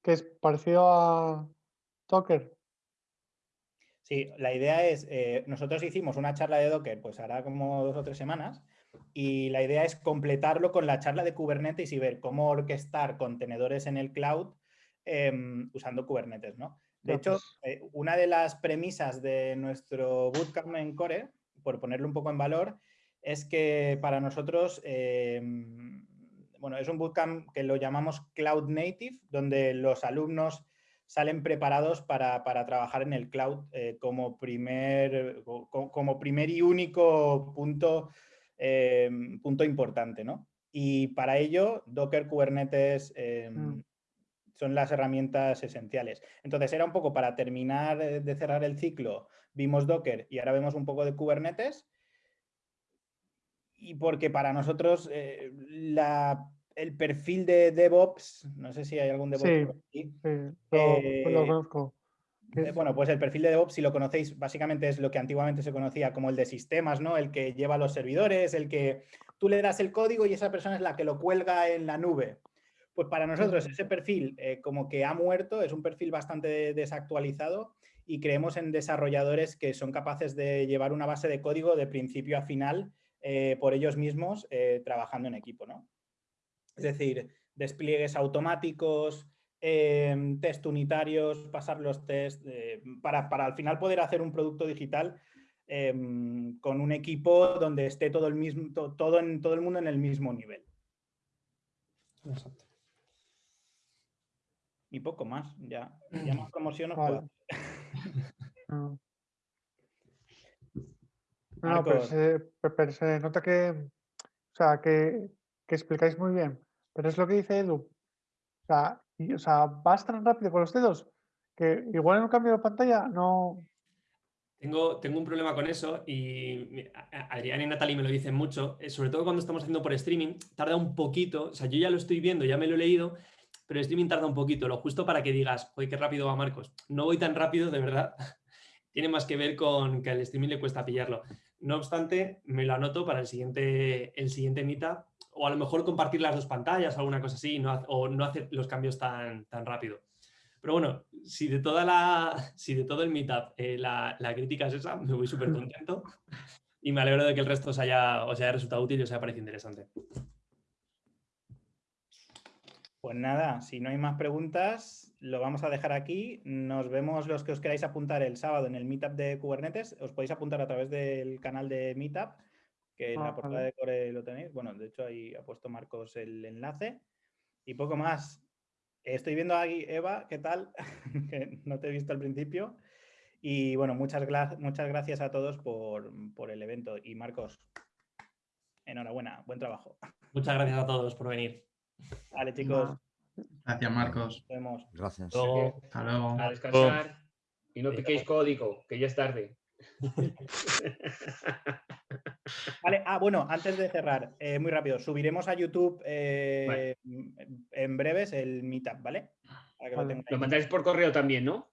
que es parecido a Docker. Sí, la idea es, eh, nosotros hicimos una charla de Docker, pues hará como dos o tres semanas, y la idea es completarlo con la charla de Kubernetes y ver cómo orquestar contenedores en el cloud em, usando Kubernetes, ¿no? De hecho, pues eh, una de las premisas de nuestro bootcamp en Core, por ponerlo un poco en valor, es que para nosotros em, bueno, es un bootcamp que lo llamamos Cloud Native, donde los alumnos salen preparados para, trabajar en el cloud eh, como, primer, como, primer y único punto, eh, punto importante, ¿no? Y para ello, Docker, Kubernetes eh, mm. son las herramientas esenciales. Entonces, era un poco para terminar de cerrar el ciclo, vimos Docker y ahora vemos un poco de Kubernetes y porque para nosotros eh, el perfil de DevOps, no sé si hay algún DevOps aquí. Sí, lo, lo conozco. Eh, bueno, pues el perfil de DevOps, si lo conocéis, básicamente es lo que antiguamente se conocía como el de sistemas, ¿no? El que lleva los servidores, el que tú le das el código y esa persona es la que lo cuelga en la nube. Pues para nosotros ese perfil eh, como que ha muerto, es un perfil bastante desactualizado y creemos en desarrolladores que son capaces de llevar una base de código de principio a final eh, por ellos mismos eh, trabajando en equipo. ¿no? Es decir, despliegues automáticos, em, test unitarios, pasar los test, eh, para, al final poder hacer un producto digital em, con un equipo donde esté todo el, mismo, todo, en, todo el mundo en el mismo nivel. Exacto. Y poco más, ya, [CLEARS THROAT] ya más promoción puedo [LAUGHS] No, [LAUGHS] pero se, nota que, o sea, que, explicáis muy bien. Pero es lo que dice Edu. O sea, o sea, vas tan rápido con los dedos que igual en un cambio de pantalla no... Tengo, tengo un problema con eso y Adrián y Natalie me lo dicen mucho, eh, sobre todo cuando estamos haciendo por streaming, tarda un poquito, o sea, yo ya lo estoy viendo, ya me lo he leído, pero el streaming tarda un poquito, lo justo para que digas, oye, qué rápido va Marcos. No voy tan rápido, de verdad. [LAUGHS] Tiene más que ver con que al streaming le cuesta pillarlo. No obstante, me lo anoto para el siguiente, el siguiente meetup o a lo mejor compartir las dos pantallas o alguna cosa así o no hacer los cambios tan, tan rápido. Pero bueno, si de, toda la, [LAUGHS] si de todo el meetup eh, la, crítica es esa, me voy súper contento y me alegro de que el resto os haya, os haya resultado útil y os haya parecido interesante. Pues nada, si no hay más preguntas, lo vamos a dejar aquí. Nos vemos los que os queráis apuntar el sábado en el Meetup de Kubernetes. Os podéis apuntar a través del canal de Meetup, que en la ah, portada de Core lo tenéis. Bueno, de hecho ahí ha puesto Marcos el enlace. Y poco más. Estoy viendo ahí, Eva, ¿qué tal? [LAUGHS] que no te he visto al principio. Y bueno, muchas, muchas gracias a todos por, por el evento. Y Marcos, enhorabuena, buen trabajo. Muchas gracias a todos por venir. Vale, chicos. Gracias, Marcos. Nos vemos. Gracias. Hasta luego. A descansar. Y no piquéis código, que ya es tarde. [LAUGHS] Vale, ah, bueno, antes de cerrar, eh, muy rápido, subiremos a YouTube eh, en breves el meetup, ¿vale? Lo, mandáis por correo también, ¿no?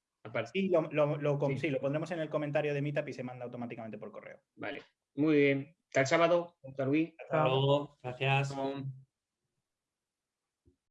Sí lo, lo, sí, lo pondremos en el comentario de meetup y se manda automáticamente por correo. Vale, muy bien. Hasta el sábado. Hasta Luis. Hasta luego. Gracias.